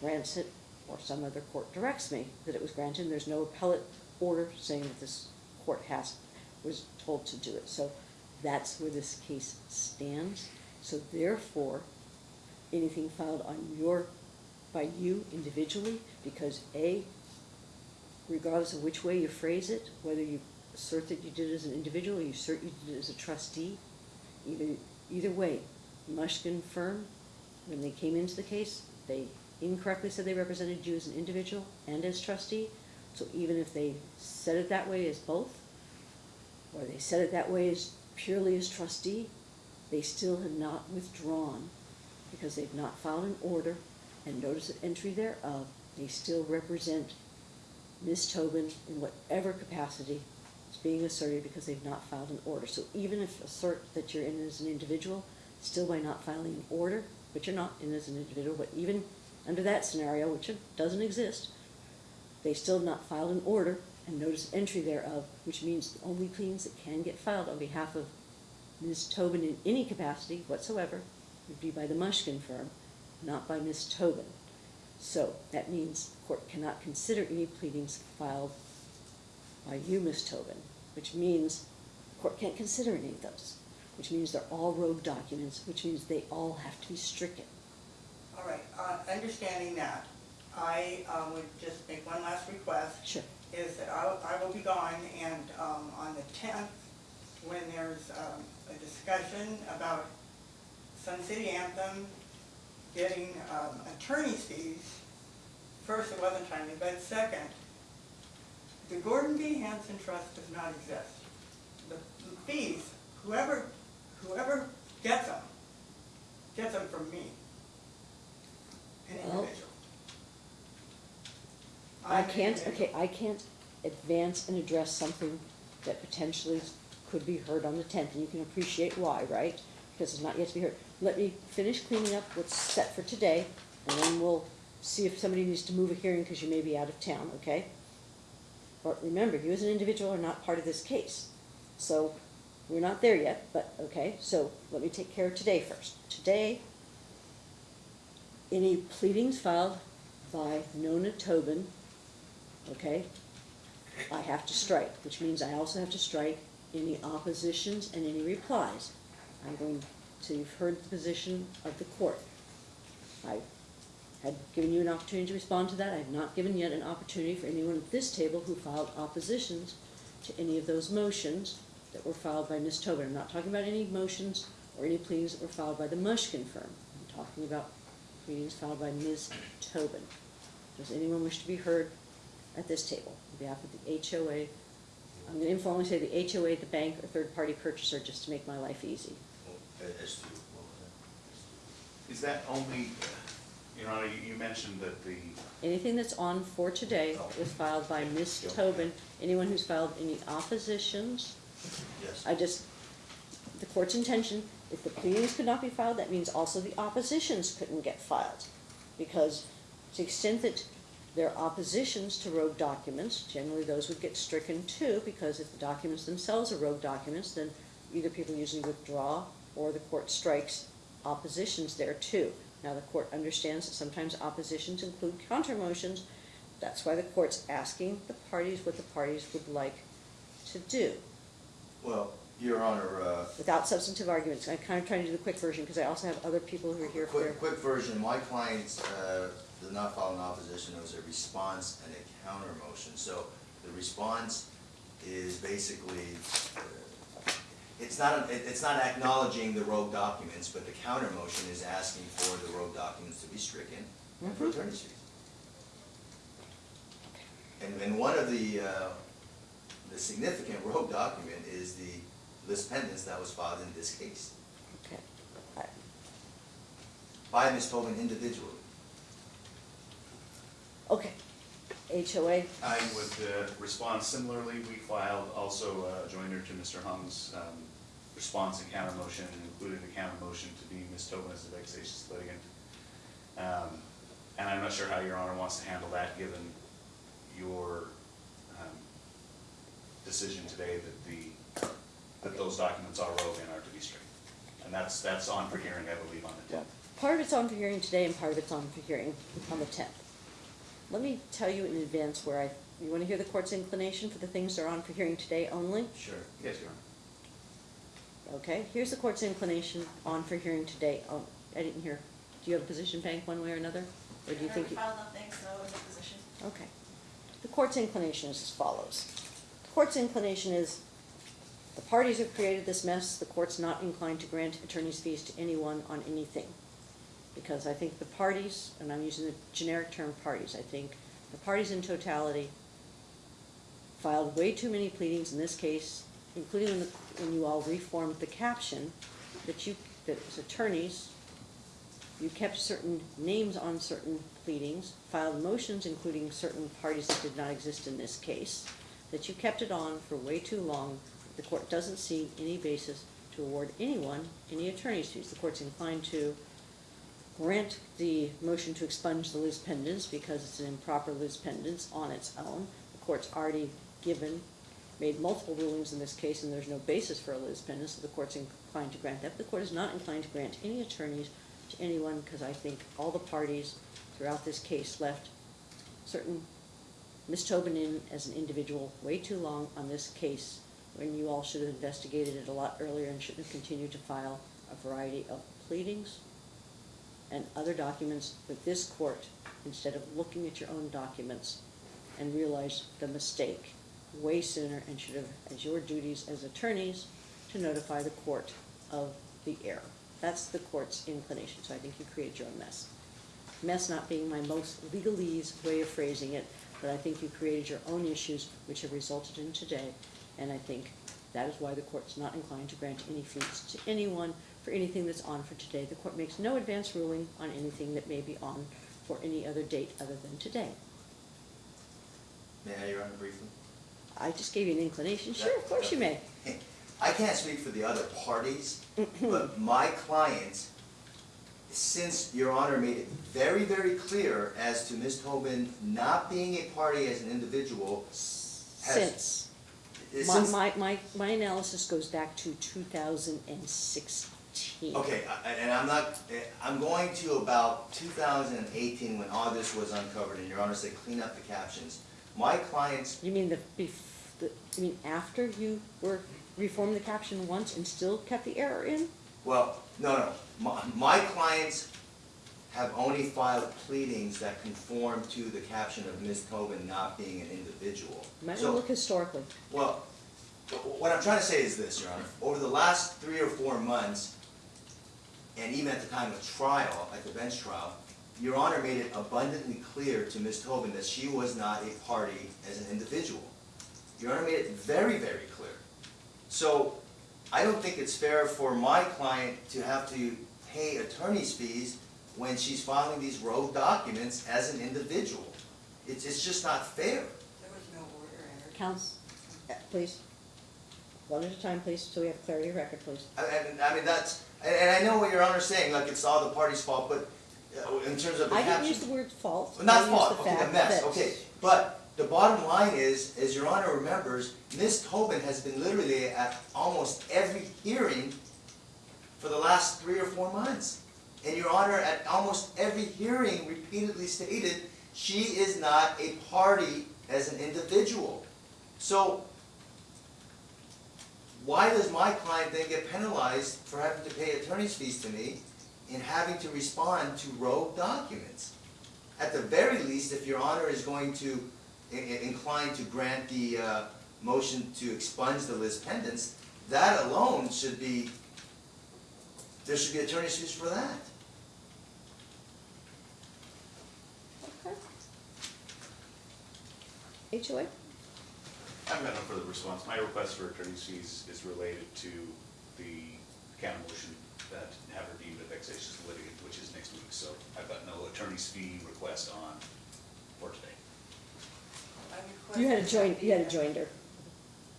grants it or some other court directs me that it was granted, there's no appellate order saying that this court has, was told to do it. So that's where this case stands. So therefore, anything filed on your, by you individually, because A, regardless of which way you phrase it, whether you assert that you did it as an individual, or you assert you did it as a trustee, either, either way, Mushkin firm, when they came into the case, they incorrectly said they represented you as an individual and as trustee. So even if they said it that way as both, or they said it that way as purely as trustee, they still have not withdrawn because they've not filed an order and notice of entry thereof. They still represent Ms. Tobin in whatever capacity is being asserted because they've not filed an order. So even if assert that you're in as an individual, still by not filing an order, but you're not in as an individual, but even under that scenario, which doesn't exist, they still have not filed an order and notice entry thereof, which means the only pleadings that can get filed on behalf of Ms. Tobin in any capacity whatsoever would be by the Mushkin firm, not by Ms. Tobin. So that means court cannot consider any pleadings filed by you, Ms. Tobin, which means court can't consider any of those, which means they're all rogue documents, which means they all have to be stricken. All right, uh, understanding that, I um, would just make one last request. Sure. Is that I, I will be gone and um, on the tenth, when there's um, a discussion about Sun City Anthem getting um, attorney's fees, first, it wasn't timely, but second, the Gordon B. Hanson Trust does not exist. The fees, whoever, whoever gets them, gets them from me, an individual. I can't, okay, I can't advance and address something that potentially could be heard on the tenth, and you can appreciate why, right? Because it's not yet to be heard. Let me finish cleaning up what's set for today, and then we'll see if somebody needs to move a hearing because you may be out of town, okay? But remember, you as an individual are not part of this case. So, we're not there yet, but, okay, so let me take care of today first. Today, any pleadings filed by Nona Tobin, okay, I have to strike, which means I also have to strike any oppositions and any replies. I'm going to, you've heard the position of the court. I had given you an opportunity to respond to that. I have not given yet an opportunity for anyone at this table who filed oppositions to any of those motions that were filed by Ms. Tobin. I'm not talking about any motions or any pleadings that were filed by the Mushkin firm. I'm talking about pleadings filed by Ms. Tobin. Does anyone wish to be heard at this table on behalf of the HOA? I'm gonna informally say the HOA, the bank, or third-party purchaser, just to make my life easy. As to, what was Is that only, you know, you, you mentioned that the, Anything that's on for today oh. was filed by Ms. Tobin. Anyone who's filed any oppositions. Yes. I just, the court's intention, if the pleadings could not be filed, that means also the oppositions couldn't get filed. Because to the extent that there are oppositions to rogue documents, generally those would get stricken too, because if the documents themselves are rogue documents, then either people usually withdraw or the court strikes oppositions there too. Now, the court understands that sometimes oppositions include counter motions. That's why the court's asking the parties what the parties would like to do Well, Your Honor, uh, without substantive arguments. I'm kind of trying to do the quick version because I also have other people who are here for quick, quick version, my clients, uh, did not file an opposition, it was a response and a counter motion. So the response is basically, uh, it's not, it- it's not acknowledging the rogue documents, but the counter motion is asking for the rogue documents to be stricken and for Mhm. attorney's fees. And, and one of the, uh, the significant rogue document is the lis pendens that was filed in this case Okay. I- by Ms. Tobin individually. Okay. HOA, I would uh, respond similarly. We filed also a joinder to Mr. Hong's um, response and counter motion, and included a counter motion to be Ms. Tobin as a vexatious litigant. Um, And I'm not sure how Your Honor wants to handle that, given your um, decision today that the, that those documents are rogue and are to be stricken. And that's, that's on for hearing, I believe, on the tenth. part of it's on for hearing today and part of it's on for hearing on the tenth. Let me tell you in advance where I, you wanna hear the court's inclination for the things that are on for hearing today only? Sure. Yes, Your Honor. Okay, here's the court's inclination on for hearing today. Oh, I didn't hear. Do you have a position, Bank, one way or another? Or do you I think? you- filed nothing, so in the position. Okay. The court's inclination is as follows. The court's inclination is, the parties have created this mess, the court's not inclined to grant attorney's fees to anyone on anything. Because I think the parties, and I'm using the generic term parties, I think the parties in totality filed way too many pleadings in this case, including when, the, when you all reformed the caption, that you, that as attorneys, you kept certain names on certain pleadings, filed motions including certain parties that did not exist in this case, that you kept it on for way too long. The court doesn't see any basis to award anyone any attorney's fees. The court's inclined to grant the motion to expunge the lis pendens because it's an improper lis pendens on its own. The court's already given, made multiple rulings in this case, and there's no basis for a lis pendens, so the court's inclined to grant that. The court is not inclined to grant any attorneys to anyone, because I think all the parties throughout this case left certain Ms. Tobin in as an individual way too long on this case, when you all should have investigated it a lot earlier and shouldn't have continued to file a variety of pleadings and other documents with this court, instead of looking at your own documents and realize the mistake way sooner and should have, as your duties as attorneys, to notify the court of the error. That's the court's inclination, so I think you created your own mess. Mess not being my most legalese way of phrasing it, but I think you created your own issues which have resulted in today, and I think that is why the court's not inclined to grant any fees to anyone for anything that's on for today. The court makes no advance ruling on anything that may be on for any other date other than today. May I, Your Honor, briefly? I just gave you an inclination, sure, of course you may. I can't speak for the other parties, mm-hmm. but my client, since Your Honor made it very, very clear as to Ms. Tobin not being a party as an individual, Since, my, since, my, my, my analysis goes back to two thousand and sixteen. okay, I- and I'm not, eh, I'm going to about two thousand and eighteen when all this was uncovered, and Your Honor said clean up the captions. My client's You mean the, bef, the, you mean after you were, reformed the caption once and still kept the error in? Well, no, no, my, my clients have only filed pleadings that conform to the caption of Ms. Tobin not being an individual. Might So- look historically. Well, wh- what I'm trying to say is this, Your Honor, over the last three or four months, and even at the time of trial, at the bench trial, Your Honor made it abundantly clear to Ms. Tobin that she was not a party as an individual. Your Honor made it very, very clear. So, I don't think it's fair for my client to have to pay attorney's fees when she's filing these rogue documents as an individual. It's, it's just not fair. There was no order entered. Counts, uh, please. One at a time, please, so we have clarity of record, please. I, I, I mean, that's, and, and I know what Your Honor's saying, like it's all the party's fault, but uh, in terms of the I caption. didn't use the word fault. Well, Not I used fault, the okay, the fact mess, that- okay, but the bottom line is, as Your Honor remembers, Ms. Tobin has been literally at almost every hearing for the last three or four months. And Your Honor, at almost every hearing repeatedly stated, she is not a party as an individual. So, why does my client then get penalized for having to pay attorney's fees to me and having to respond to rogue documents? At the very least, if Your Honor is going to, i- i- inclined to grant the uh, motion to expunge the lis pendens, that alone should be, there should be attorney's fees for that. Okay. HOA? I've got no further response. My request for attorney's fees is related to the counter motion that have her deemed a vexatious litigant, which is next week. So I've got no attorney's fee request on for today. You had a that join, that you had a be- joinder.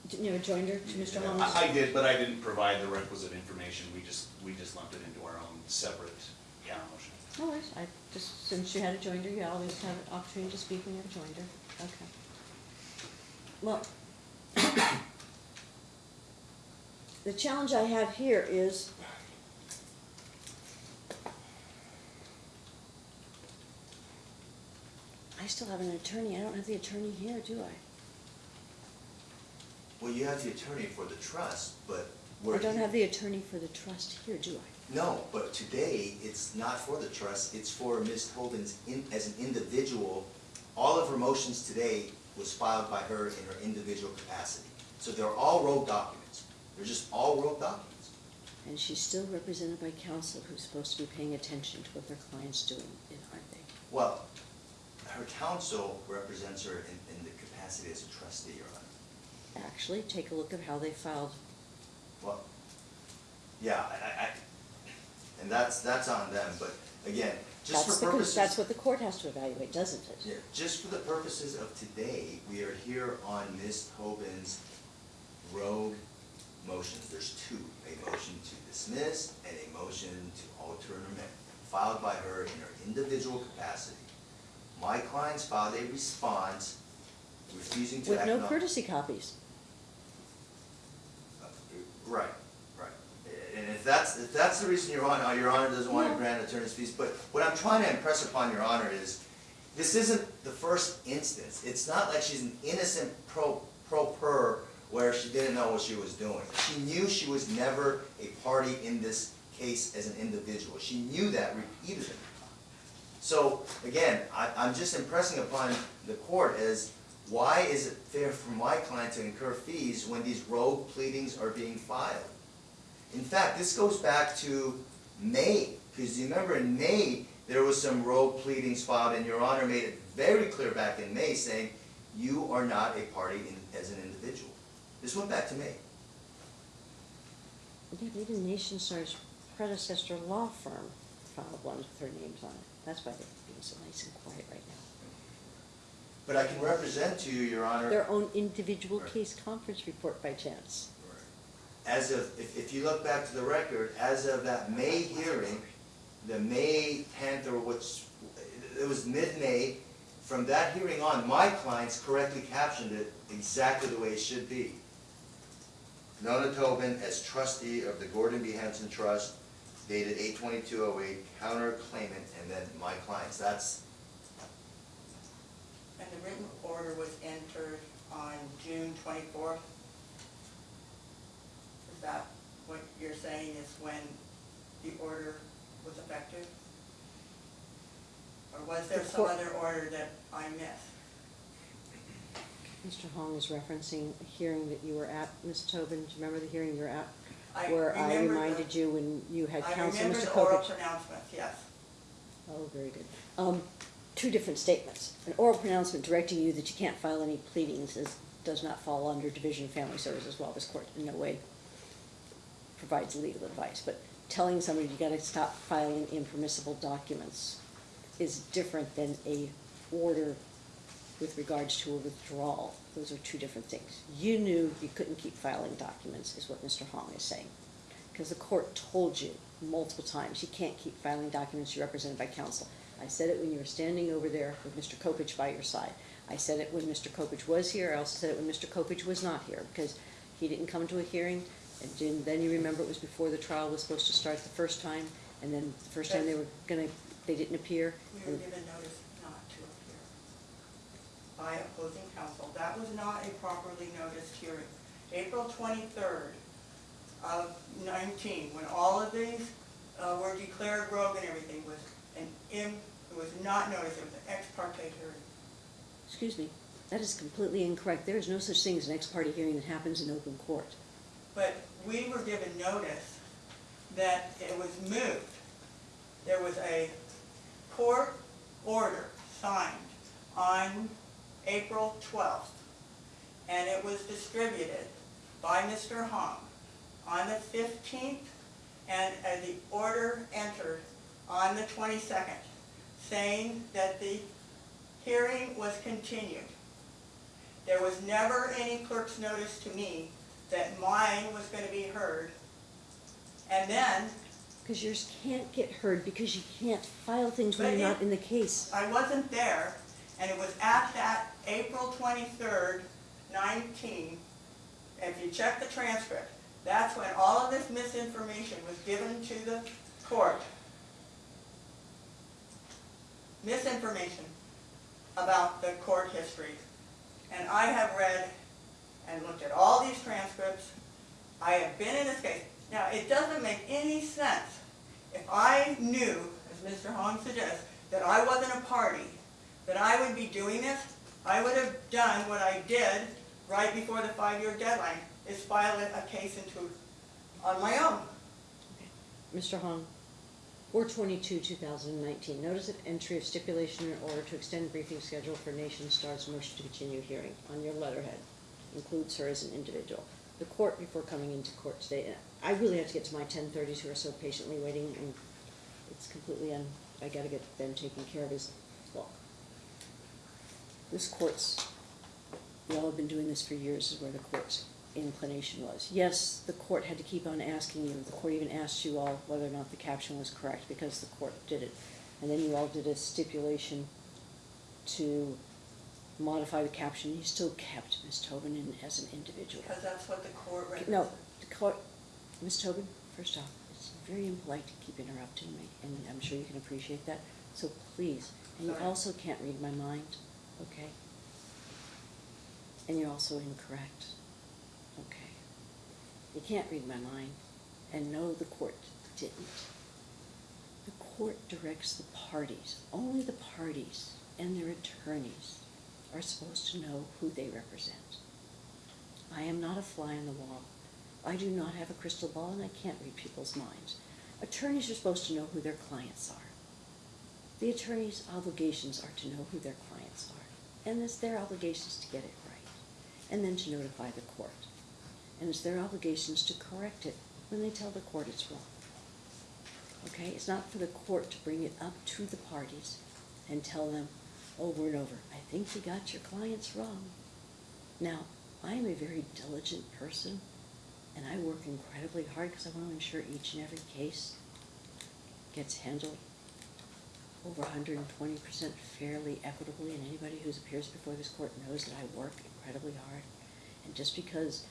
Didn't you have a joinder to Mr. Holmes? I, I did, but I didn't provide the requisite information. We just, we just lumped it into our own separate counter motion. No worries, I, just, since you had a joinder, you always have an opportunity to speak when you have a joinder, okay. Well, the challenge I have here is I still have an attorney, I don't have the attorney here, do I? Well, you have the attorney for the trust, but we're. I don't have the attorney for the trust here, do I? No, but today, it's not for the trust, it's for Ms. Tobin's, in, as an individual. All of her motions today was filed by her in her individual capacity. So they're all rogue documents. They're just all world documents. And she's still represented by counsel who's supposed to be paying attention to what their client's doing, aren't they? Well, her counsel represents her in, in the capacity as a trustee, Your Honor. Actually, take a look at how they filed. Well, yeah, I, I, and that's, that's on them, but again, just That's for purposes. that's what the court has to evaluate, doesn't it? Yeah, just for the purposes of today, we are here on Ms. Tobin's rogue motions. There's two, a motion to dismiss and a motion to alter an amendment, filed by her in her individual capacity. My clients filed a response refusing to With act no on- courtesy copies. Uh, Right, right. And if that's, if that's the reason Your Honor, Your Honor doesn't want to No. grant attorney's fees, but what I'm trying to impress upon Your Honor is, this isn't the first instance. It's not like she's an innocent pro, pro per where she didn't know what she was doing. She knew she was never a party in this case as an individual. She knew that repeatedly. So, again, I, I'm just impressing upon the court as, why is it fair for my client to incur fees when these rogue pleadings are being filed? In fact, this goes back to May, because you remember in May, there was some rogue pleadings filed, and Your Honor made it very clear back in May, saying, you are not a party in, as an individual. This went back to me. Even Nationstar's predecessor law firm filed ones with their names on it. That's why they're being so nice and quiet right now. But I can represent to you, Your Honor. Their own individual Right. case conference report by chance. As of, if, if you look back to the record, as of that May hearing, the May tenth or which, it was mid-May, from that hearing on, my clients correctly captioned it exactly the way it should be. Nona Tobin as trustee of the Gordon B. Hanson Trust dated eight twenty-two oh eight, counter claimant, and then my clients, that's, And the written order was entered on June twenty-fourth? Is that what you're saying is when the order was effective? Or was there some other order that I missed? Mr. Hong is referencing a hearing that you were at, Ms. Tobin. Do you remember the hearing you were at? I Where I remember the- reminded you when you had I counsel, remember Mr. the oral Coppedge. pronouncements, yes. Oh, very good. Um, two different statements. An oral pronouncement directing you that you can't file any pleadings is, does not fall under Division of Family Services while this court in no way provides legal advice. But telling somebody you gotta stop filing impermissible documents is different than a order with regards to a withdrawal. Those are two different things. You knew you couldn't keep filing documents, is what Mr. Hong is saying. Because the court told you multiple times, you can't keep filing documents, you're represented by counsel. I said it when you were standing over there with Mr. Coppedge by your side. I said it when Mr. Coppedge was here, I also said it when Mr. Coppedge was not here, because he didn't come to a hearing. And then, then you remember it was before the trial was supposed to start the first time, and then the first time they were gonna, they didn't appear. We were given notice appear by opposing counsel. That was not a properly noticed hearing. April twenty-third of nineteen, when all of these uh, were declared rogue and everything, was an im, it was not noticed, it was an ex parte hearing. Excuse me, that is completely incorrect. There is no such thing as an ex parte hearing that happens in open court. But we were given notice that it was moved. There was a court order signed on April twelfth, and it was distributed by Mr. Hong on the fifteenth, and uh, the order entered on the twenty-second, saying that the hearing was continued. There was never any clerk's notice to me that mine was gonna be heard. And then, Because yours can't get heard because you can't file things when you're it- not in the case. I wasn't there, and it was at that April twenty-third, nineteen, if you check the transcript, that's when all of this misinformation was given to the court. Misinformation. about the court history. And I have read and looked at all these transcripts. I have been in this case. Now, it doesn't make any sense. If I knew, as Mr. Hong suggests, that I wasn't a party, that I would be doing this, I would have done what I did right before the five-year deadline, is file a case into, on my own. Mr. Hong, four twenty-two, two thousand and nineteen, notice of entry of stipulation in order to extend briefing schedule for Nationstar's motion to continue hearing on your letterhead. Includes her as an individual. The court, before coming into court today, I really have to get to my ten thirties who are so patiently waiting, and it's completely un, I gotta get them taken care of. This court's, we all have been doing this for years, is where the court's inclination was. Yes, the court had to keep on asking you, the court even asked you all whether or not the caption was correct, because the court did it. And then you all did a stipulation to modify the caption, you still kept Ms. Tobin in as an individual. Because that's what the court. No, the court, Ms. Tobin, first off, it's very impolite to keep interrupting me, and I'm sure you can appreciate that, so please. And you also can't read my mind, okay? And you're also incorrect, okay? You can't read my mind, and no, the court didn't. The court directs the parties, only the parties and their attorneys are supposed to know who they represent. I am not a fly on the wall. I do not have a crystal ball and I can't read people's minds. Attorneys are supposed to know who their clients are. The attorney's obligations are to know who their clients are. And it's their obligations to get it right. And then to notify the court. And it's their obligations to correct it when they tell the court it's wrong. Okay? It's not for the court to bring it up to the parties and tell them over and over, I think you got your clients wrong. Now, I am a very diligent person, and I work incredibly hard because I want to ensure each and every case gets handled over 120% fairly, equitably, and anybody who appears before this court knows that I work incredibly hard. And just because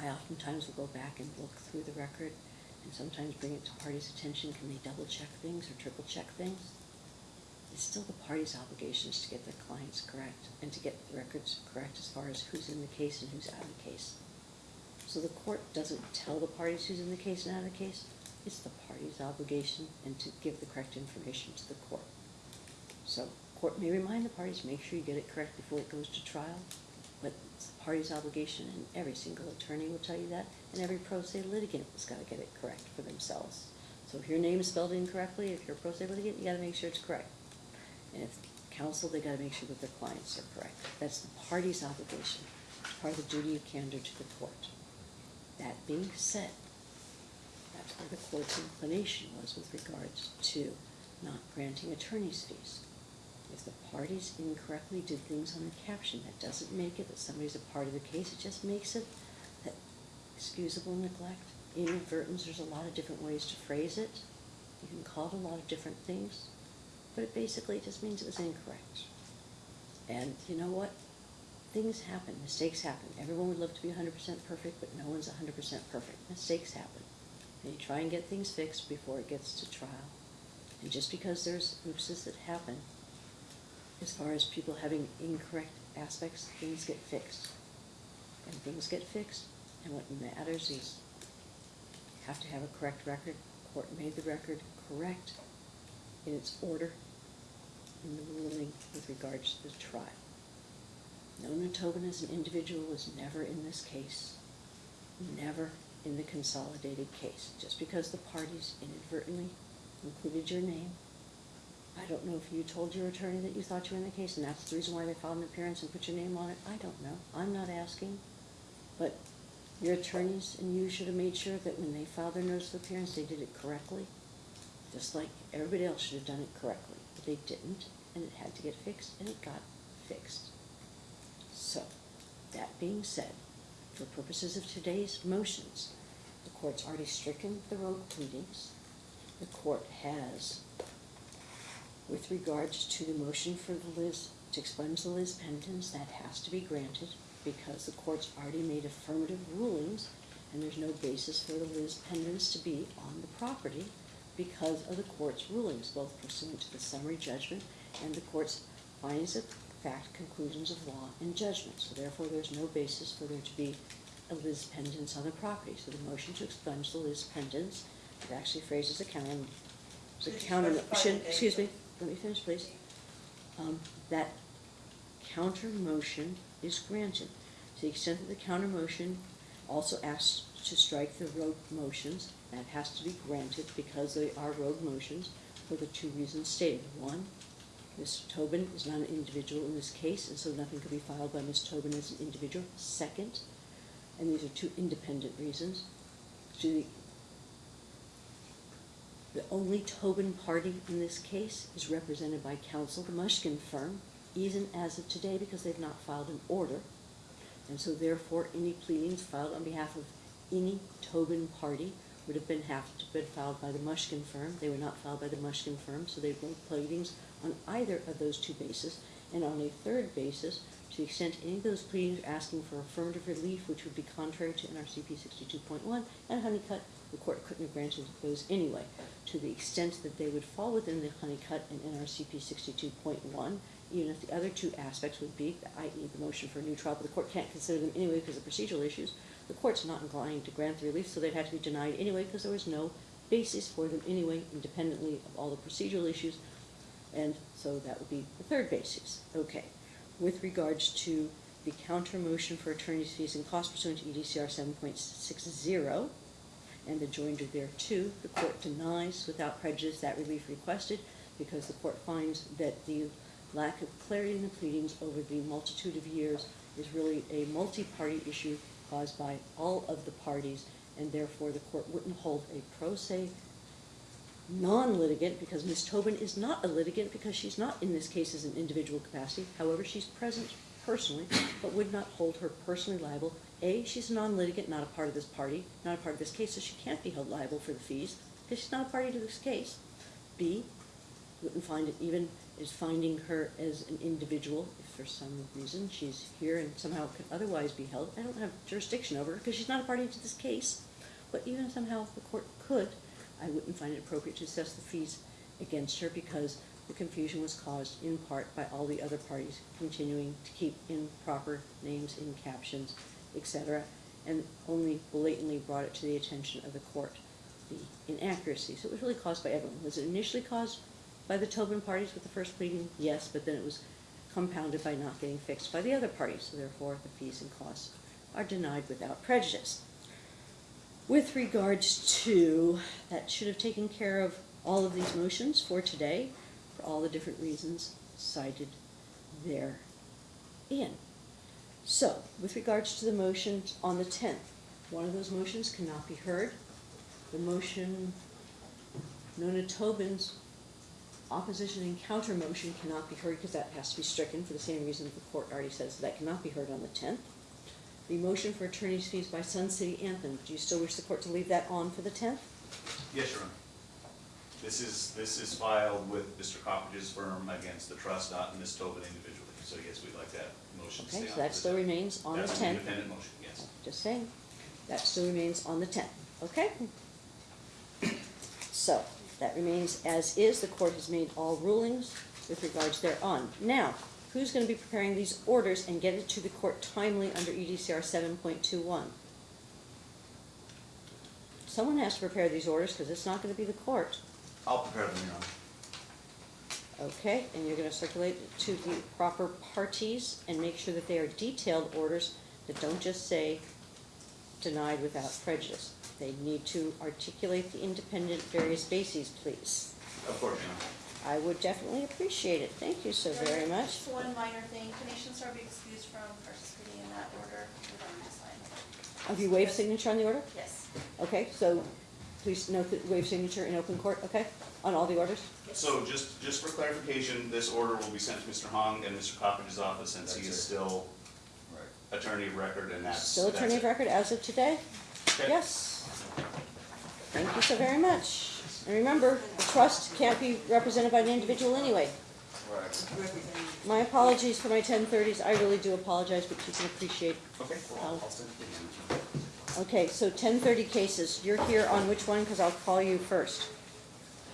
I oftentimes will go back and look through the record and sometimes bring it to parties' attention, can they double check things or triple check things? It's still the party's obligations to get their clients correct and to get the records correct as far as who's in the case and who's out of the case. So the court doesn't tell the parties who's in the case and out of the case. It's the party's obligation and to give the correct information to the court. So court may remind the parties, make sure you get it correct before it goes to trial, but it's the party's obligation and every single attorney will tell you that, and every pro se litigant has gotta get it correct for themselves. So if your name is spelled incorrectly, if you're a pro se litigant, you gotta make sure it's correct. And if counsel, they gotta make sure that their clients are correct. That's the party's obligation, part of the duty of candor to the court. That being said, that's where the court's inclination was with regards to not granting attorney's fees. If the parties incorrectly did things on the caption, that doesn't make it that somebody's a part of the case, it just makes it that excusable neglect, inadvertence, there's a lot of different ways to phrase it. You can call it a lot of different things, but it basically just means it was incorrect. And you know what? Things happen, mistakes happen. Everyone would love to be hundred percent perfect, but no one's hundred percent perfect. Mistakes happen. You try and get things fixed before it gets to trial. And just because there's oopses that happen, as far as people having incorrect aspects, things get fixed. And things get fixed, and what matters is you have to have a correct record. Court made the record correct in its order in the ruling with regards to the trial. Nona Tobin as an individual was never in this case, never in the consolidated case. Just because the parties inadvertently included your name, I don't know if you told your attorney that you thought you were in the case and that's the reason why they filed an appearance and put your name on it. I don't know. I'm not asking. But your attorneys and you should have made sure that when they filed their notice of appearance, they did it correctly. Just like everybody else should have done it correctly. But they didn't, and it had to get fixed, and it got fixed. So, that being said, for purposes of today's motions, the court's already stricken the rogue pleadings. The court has, with regards to the motion for the lis, to expunge the lis pendens, that has to be granted because the court's already made affirmative rulings and there's no basis for the lis pendens to be on the property because of the court's rulings, both pursuant to the summary judgment and the court's findings of fact, conclusions of law, and judgment. So therefore, there's no basis for there to be a lis pendens on the property. So the motion to expunge the lis pendens, it actually phrases a counter, a counter, should, excuse me, let me finish, please. Um, that counter motion is granted. To the extent that the counter motion also asks to strike the rogue motions, that has to be granted because they are rogue motions for the two reasons stated. One, Ms. Tobin is not an individual in this case, and so nothing could be filed by Ms. Tobin as an individual. Second, and these are two independent reasons, the the only Tobin party in this case is represented by counsel, the Mushkin firm, even as of today, because they've not filed an order. And so therefore, any pleadings filed on behalf of any Tobin party would have been, have to been filed by the Mushkin firm. They were not filed by the Mushkin firm, so they've no pleadings on either of those two bases. And on a third basis, to the extent any of those pleadings are asking for affirmative relief, which would be contrary to NRCP sixty-two point one and Huneycutt, the court couldn't have granted those anyway. To the extent that they would fall within the Huneycutt and NRCP sixty-two point one, even if the other two aspects would be, i.e. the motion for a new trial, but the court can't consider them anyway because of procedural issues, the court's not inclined to grant the relief, so they'd have to be denied anyway because there was no basis for them anyway, independently of all the procedural issues. And so that would be the third basis. Okay. With regards to the counter motion for attorney's fees and costs pursuant to EDCR seven point six zero, and the joinder thereto, the court denies without prejudice that relief requested because the court finds that the lack of clarity in the pleadings over the multitude of years is really a multi-party issue caused by all of the parties, and therefore the court wouldn't hold a pro se non-litigant, because Ms. Tobin is not a litigant, because she's not in this case as an individual capacity. However, she's present personally, but would not hold her personally liable. A, she's a non-litigant, not a part of this party, not a part of this case, so she can't be held liable for the fees, because she's not a party to this case. B, wouldn't find it even as finding her as an individual, for some reason she's here and somehow could otherwise be held. I don't have jurisdiction over her, because she's not a party to this case. But even somehow the court could, I wouldn't find it appropriate to assess the fees against her because the confusion was caused in part by all the other parties continuing to keep improper names in captions, etc., and only blatantly brought it to the attention of the court, the inaccuracy. So it was really caused by everyone. Was it initially caused by the Tobin parties with the first pleading? Yes, but then it was compounded by not getting fixed by the other parties, so therefore the fees and costs are denied without prejudice. With regards to, that should have taken care of all of these motions for today, for all the different reasons cited therein. So, with regards to the motion on the tenth, one of those motions cannot be heard. The motion, Nona Tobin's opposition and counter motion cannot be heard because that has to be stricken for the same reason the court already says that cannot be heard on the tenth. The motion for attorney's fees by Sun City Anthem, do you still wish the court to leave that on for the tenth? Yes, Your Honor. This is, this is filed with Mr. Coppedge's firm against the trust, not Ms. Tobin individually. So yes, we'd like that motion to stay on. Okay, so for that the still tenth. remains on the That's an tenth. independent motion, yes. Just saying, that still remains on the tenth, okay? So, that remains as is, the court has made all rulings with regards thereon. Now, who's gonna be preparing these orders and get it to the court timely under EDCR seven point two one? Someone has to prepare these orders, because it's not gonna be the court, I'll prepare them, Your Honor. okay? And you're gonna circulate it to the proper parties and make sure that they are detailed orders that don't just say denied without prejudice. They need to articulate the independent various bases, please. Of course, Your I would definitely appreciate it. Thank you so very much. Just one minor thing, can Nationstar be excused from participating in that order regarding this line? Have you waived signature on the order? Yes. Okay, so please note that waive signature in open court, okay, on all the orders? So just, just for clarification, this order will be sent to Mr. Hong and Mr. Coppedge's office since he is it. still Right. attorney of record and that's. Still attorney that's of it. record as of today? Okay. Yes. Thank you so very much. And remember, the trust can't be represented by an individual anyway. Right. My apologies for my ten thirties. I really do apologize, but you can appreciate. Okay, well, I'll- I'll send it. Okay, so ten thirty cases. You're here on which one? Because I'll call you first.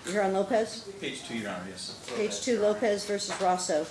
You're here on Lopez? Page two, Your Honor, yes. Page two, Lopez versus Rosso.